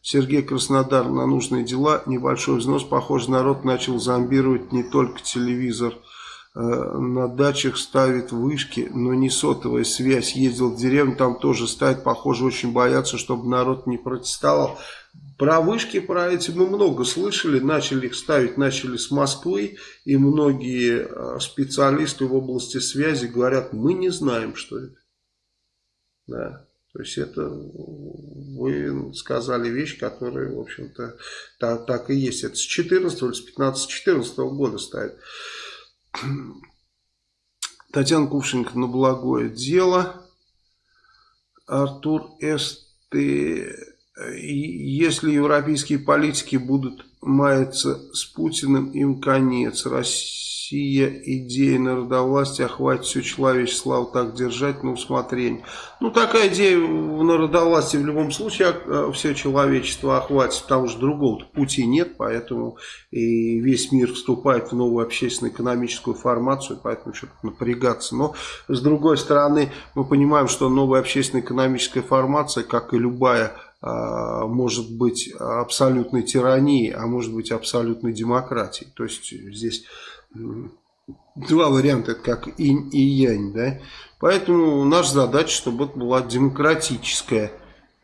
Сергей Краснодар на нужные дела, небольшой взнос. Похоже, народ начал зомбировать не только телевизор. Э, на дачах ставит вышки, но не сотовая связь. Ездил в деревню, там тоже ставит. Похоже, очень боятся, чтобы народ не протестовал. Про вышки, про эти мы много слышали, начали их ставить, начали с Москвы, и многие э, специалисты в области связи говорят, мы не знаем, что это. Да. То есть это вы сказали вещь, которая, в общем-то, так, так и есть. Это с 14 или с 15-14 года ставит. (clears throat) Татьяна Кувшинка на благое дело. Артур Эсты если европейские политики будут маяться с Путиным, им конец. Россия, идея народовластия охватит все человечество, славу так держать на усмотрение. Ну, такая идея в народовластии в любом случае а, все человечество охватит, потому что другого пути нет, поэтому и весь мир вступает в новую общественно-экономическую формацию, поэтому что-то напрягаться. Но, с другой стороны, мы понимаем, что новая общественно-экономическая формация, как и любая а, может быть абсолютной тиранией, а может быть абсолютной демократией. То есть здесь два варианта, как инь и янь. Да? Поэтому наша задача, чтобы это была демократическая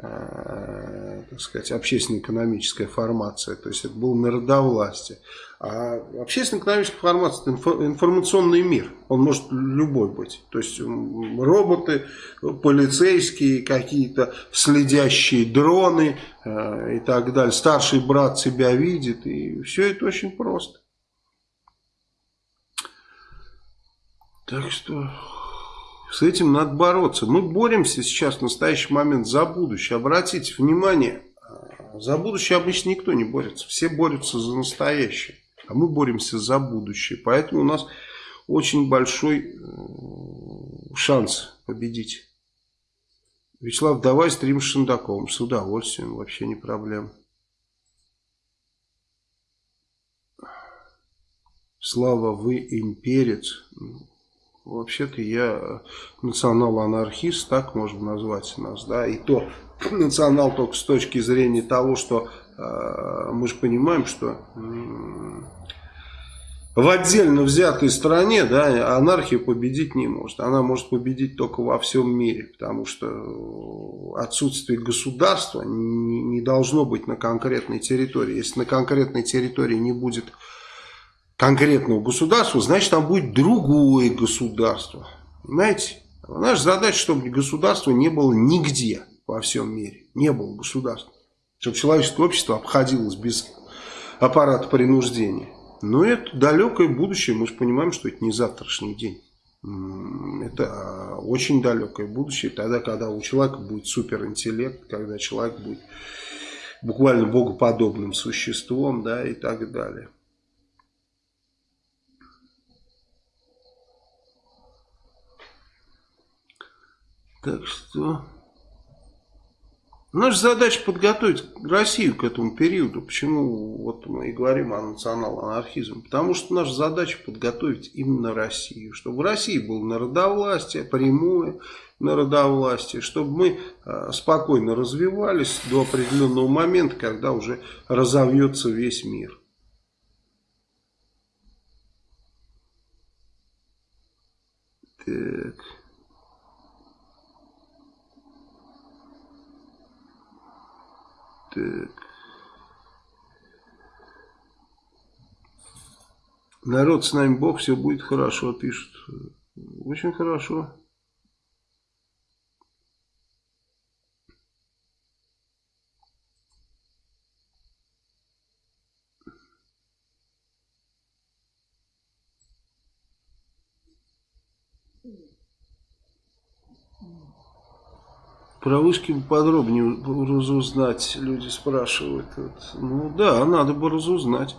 Э, так сказать, общественно-экономическая формация, то есть это было народовластие. А общественно-экономическая формация – это информационный мир, он может любой быть. То есть роботы, полицейские, какие-то следящие дроны э, и так далее. Старший брат себя видит, и все это очень просто. Так что с этим надо бороться. Мы боремся сейчас в настоящий момент за будущее. Обратите внимание, а, за будущее обычно никто не борется. Все борются за настоящее. А мы боремся за будущее. Поэтому у нас очень большой э, шанс победить. Вячеслав, давай стрим с Шендаковым. С удовольствием, вообще не проблема. Слава, вы имперец. Вообще-то я национал-анархист, так можно назвать нас, да, и то (clears throat) национал только с точки зрения того, что э, мы же понимаем, что э, в отдельно взятой стране, да, анархия победить не может. Она может победить только во всем мире, потому что отсутствие государства не, не должно быть на конкретной территории. Если на конкретной территории не будет конкретного государства, значит там будет другое государство. Понимаете? Наша задача, чтобы государства не было нигде во всем мире. Не было государства. Чтобы человеческое общество обходилось без аппарата принуждения. Но это далекое будущее. Мы же понимаем, что это не завтрашний день. Это а, очень далекое будущее. Тогда, когда у человека будет суперинтеллект, когда человек будет буквально богоподобным существом да, и так далее. Так что... Наша задача подготовить Россию к этому периоду. Почему вот мы и говорим о национал-анархизме? Потому что наша задача подготовить именно Россию. Чтобы в России было народовластие, прямое народовластие. Чтобы мы а, спокойно развивались до определенного момента, когда уже разовьется весь мир. Так. Так. Народ с нами Бог, все будет хорошо, пишут. Очень хорошо. Про вышки подробнее разузнать, люди спрашивают. Ну да, надо бы разузнать.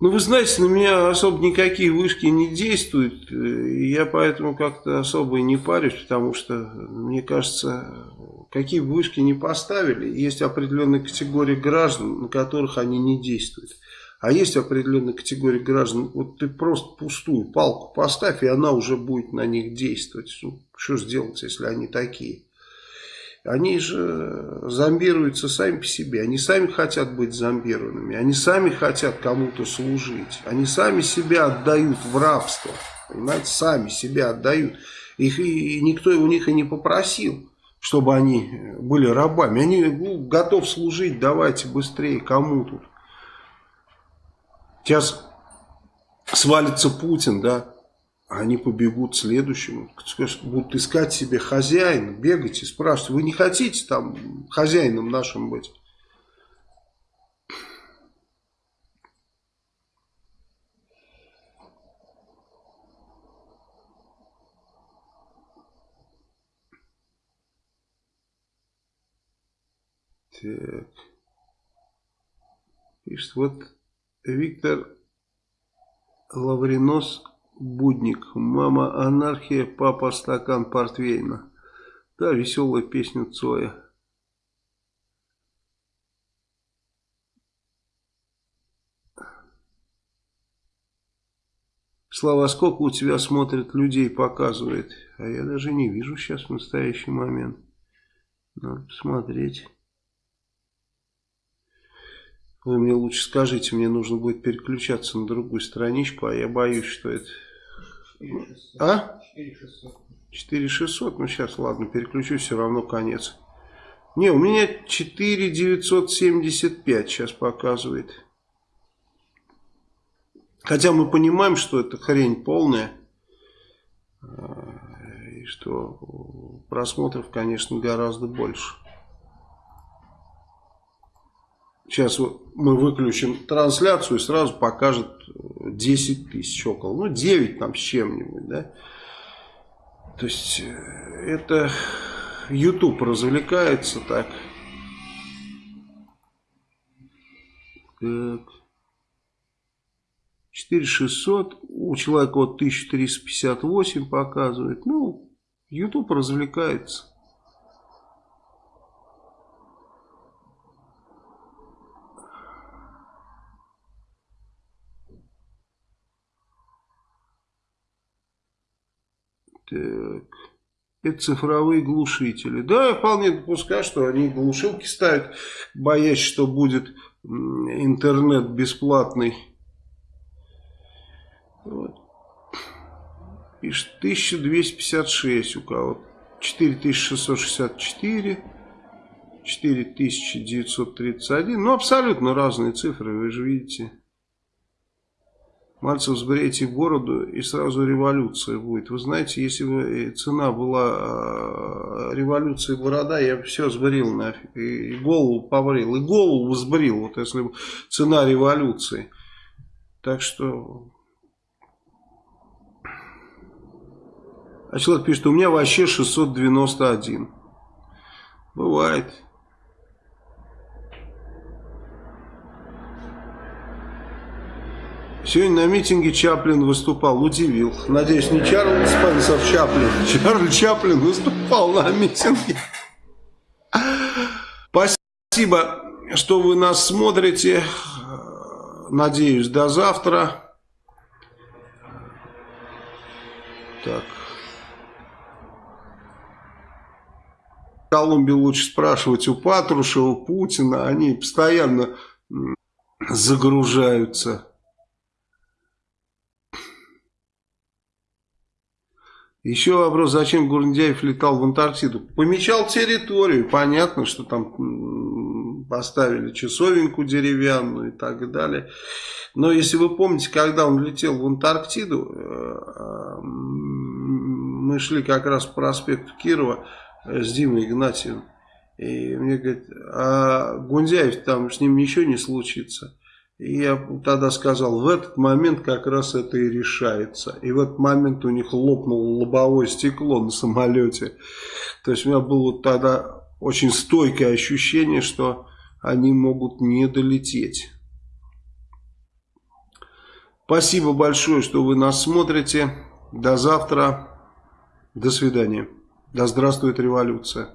Ну, вы знаете, на меня особо никакие вышки не действуют. Я поэтому как-то особо и не парюсь, потому что, мне кажется, какие бы вышки не поставили, есть определенная категория граждан, на которых они не действуют. А есть определенная категория граждан, вот ты просто пустую палку поставь, и она уже будет на них действовать. Ну, что сделать, если они такие? Они же зомбируются сами по себе. Они сами хотят быть зомбированными. Они сами хотят кому-то служить. Они сами себя отдают в рабство. Понимаете, сами себя отдают. Их и никто у них и не попросил, чтобы они были рабами. Они ну, готовы служить, давайте быстрее, кому тут. Сейчас свалится Путин, да, они побегут следующему, будут искать себе хозяина, бегать и спрашивать, вы не хотите там хозяином нашим быть? Так. Пишет, вот Виктор Лавринос Будник. Мама анархия, папа стакан портвейна. Да, веселая песня Цоя. Слава, сколько у тебя смотрит людей, показывает. А я даже не вижу сейчас в настоящий момент. Надо посмотреть. Вы мне лучше скажите, мне нужно будет переключаться на другую страничку, а я боюсь, что это 4600. А? 4600. 4600, ну сейчас, ладно, переключусь, все равно конец. Не, у меня 4975 сейчас показывает. Хотя мы понимаем, что это хрень полная. И что просмотров, конечно, гораздо больше. Сейчас мы выключим трансляцию и сразу покажет 10 тысяч около. Ну, 9 там с чем-нибудь, да. То есть, э, это YouTube развлекается так. Так. 4600, у человека вот 1358 показывает. Ну, YouTube развлекается. Так. Это цифровые глушители. Да, я вполне допускаю, что они глушилки ставят, боясь, что будет интернет бесплатный. Вот. Пишет 1256 у кого. 4664. 4931. Ну, абсолютно разные цифры, вы же видите. Мальцев, сбрейте бороду и сразу революция будет. Вы знаете, если бы цена была революции борода, я бы все сбрил нафиг. И голову побрил. И голову сбрил, вот если бы цена революции. Так что... А человек пишет, у меня вообще 691. Бывает. Сегодня на митинге Чаплин выступал, удивил. Надеюсь, не Чарльз Спенсер Чаплин. Чарльз Чаплин выступал на митинге. Спасибо, что вы нас смотрите. Надеюсь, до завтра. Так. В Колумбии лучше спрашивать у Патрушева, Путина. Они постоянно загружаются. Еще вопрос, зачем Гурндяев летал в Антарктиду? Помечал территорию, понятно, что там поставили часовенку деревянную и так далее. Но если вы помните, когда он летел в Антарктиду, э, мы шли как раз по проспекту Кирова с Димой Игнатьевым. И мне говорит, а Гундяев там с ним ничего не случится. И я тогда сказал, в этот момент как раз это и решается. И в этот момент у них лопнуло лобовое стекло на самолете. То есть у меня было тогда очень стойкое ощущение, что они могут не долететь. Спасибо большое, что вы нас смотрите. До завтра. До свидания. Да здравствует революция.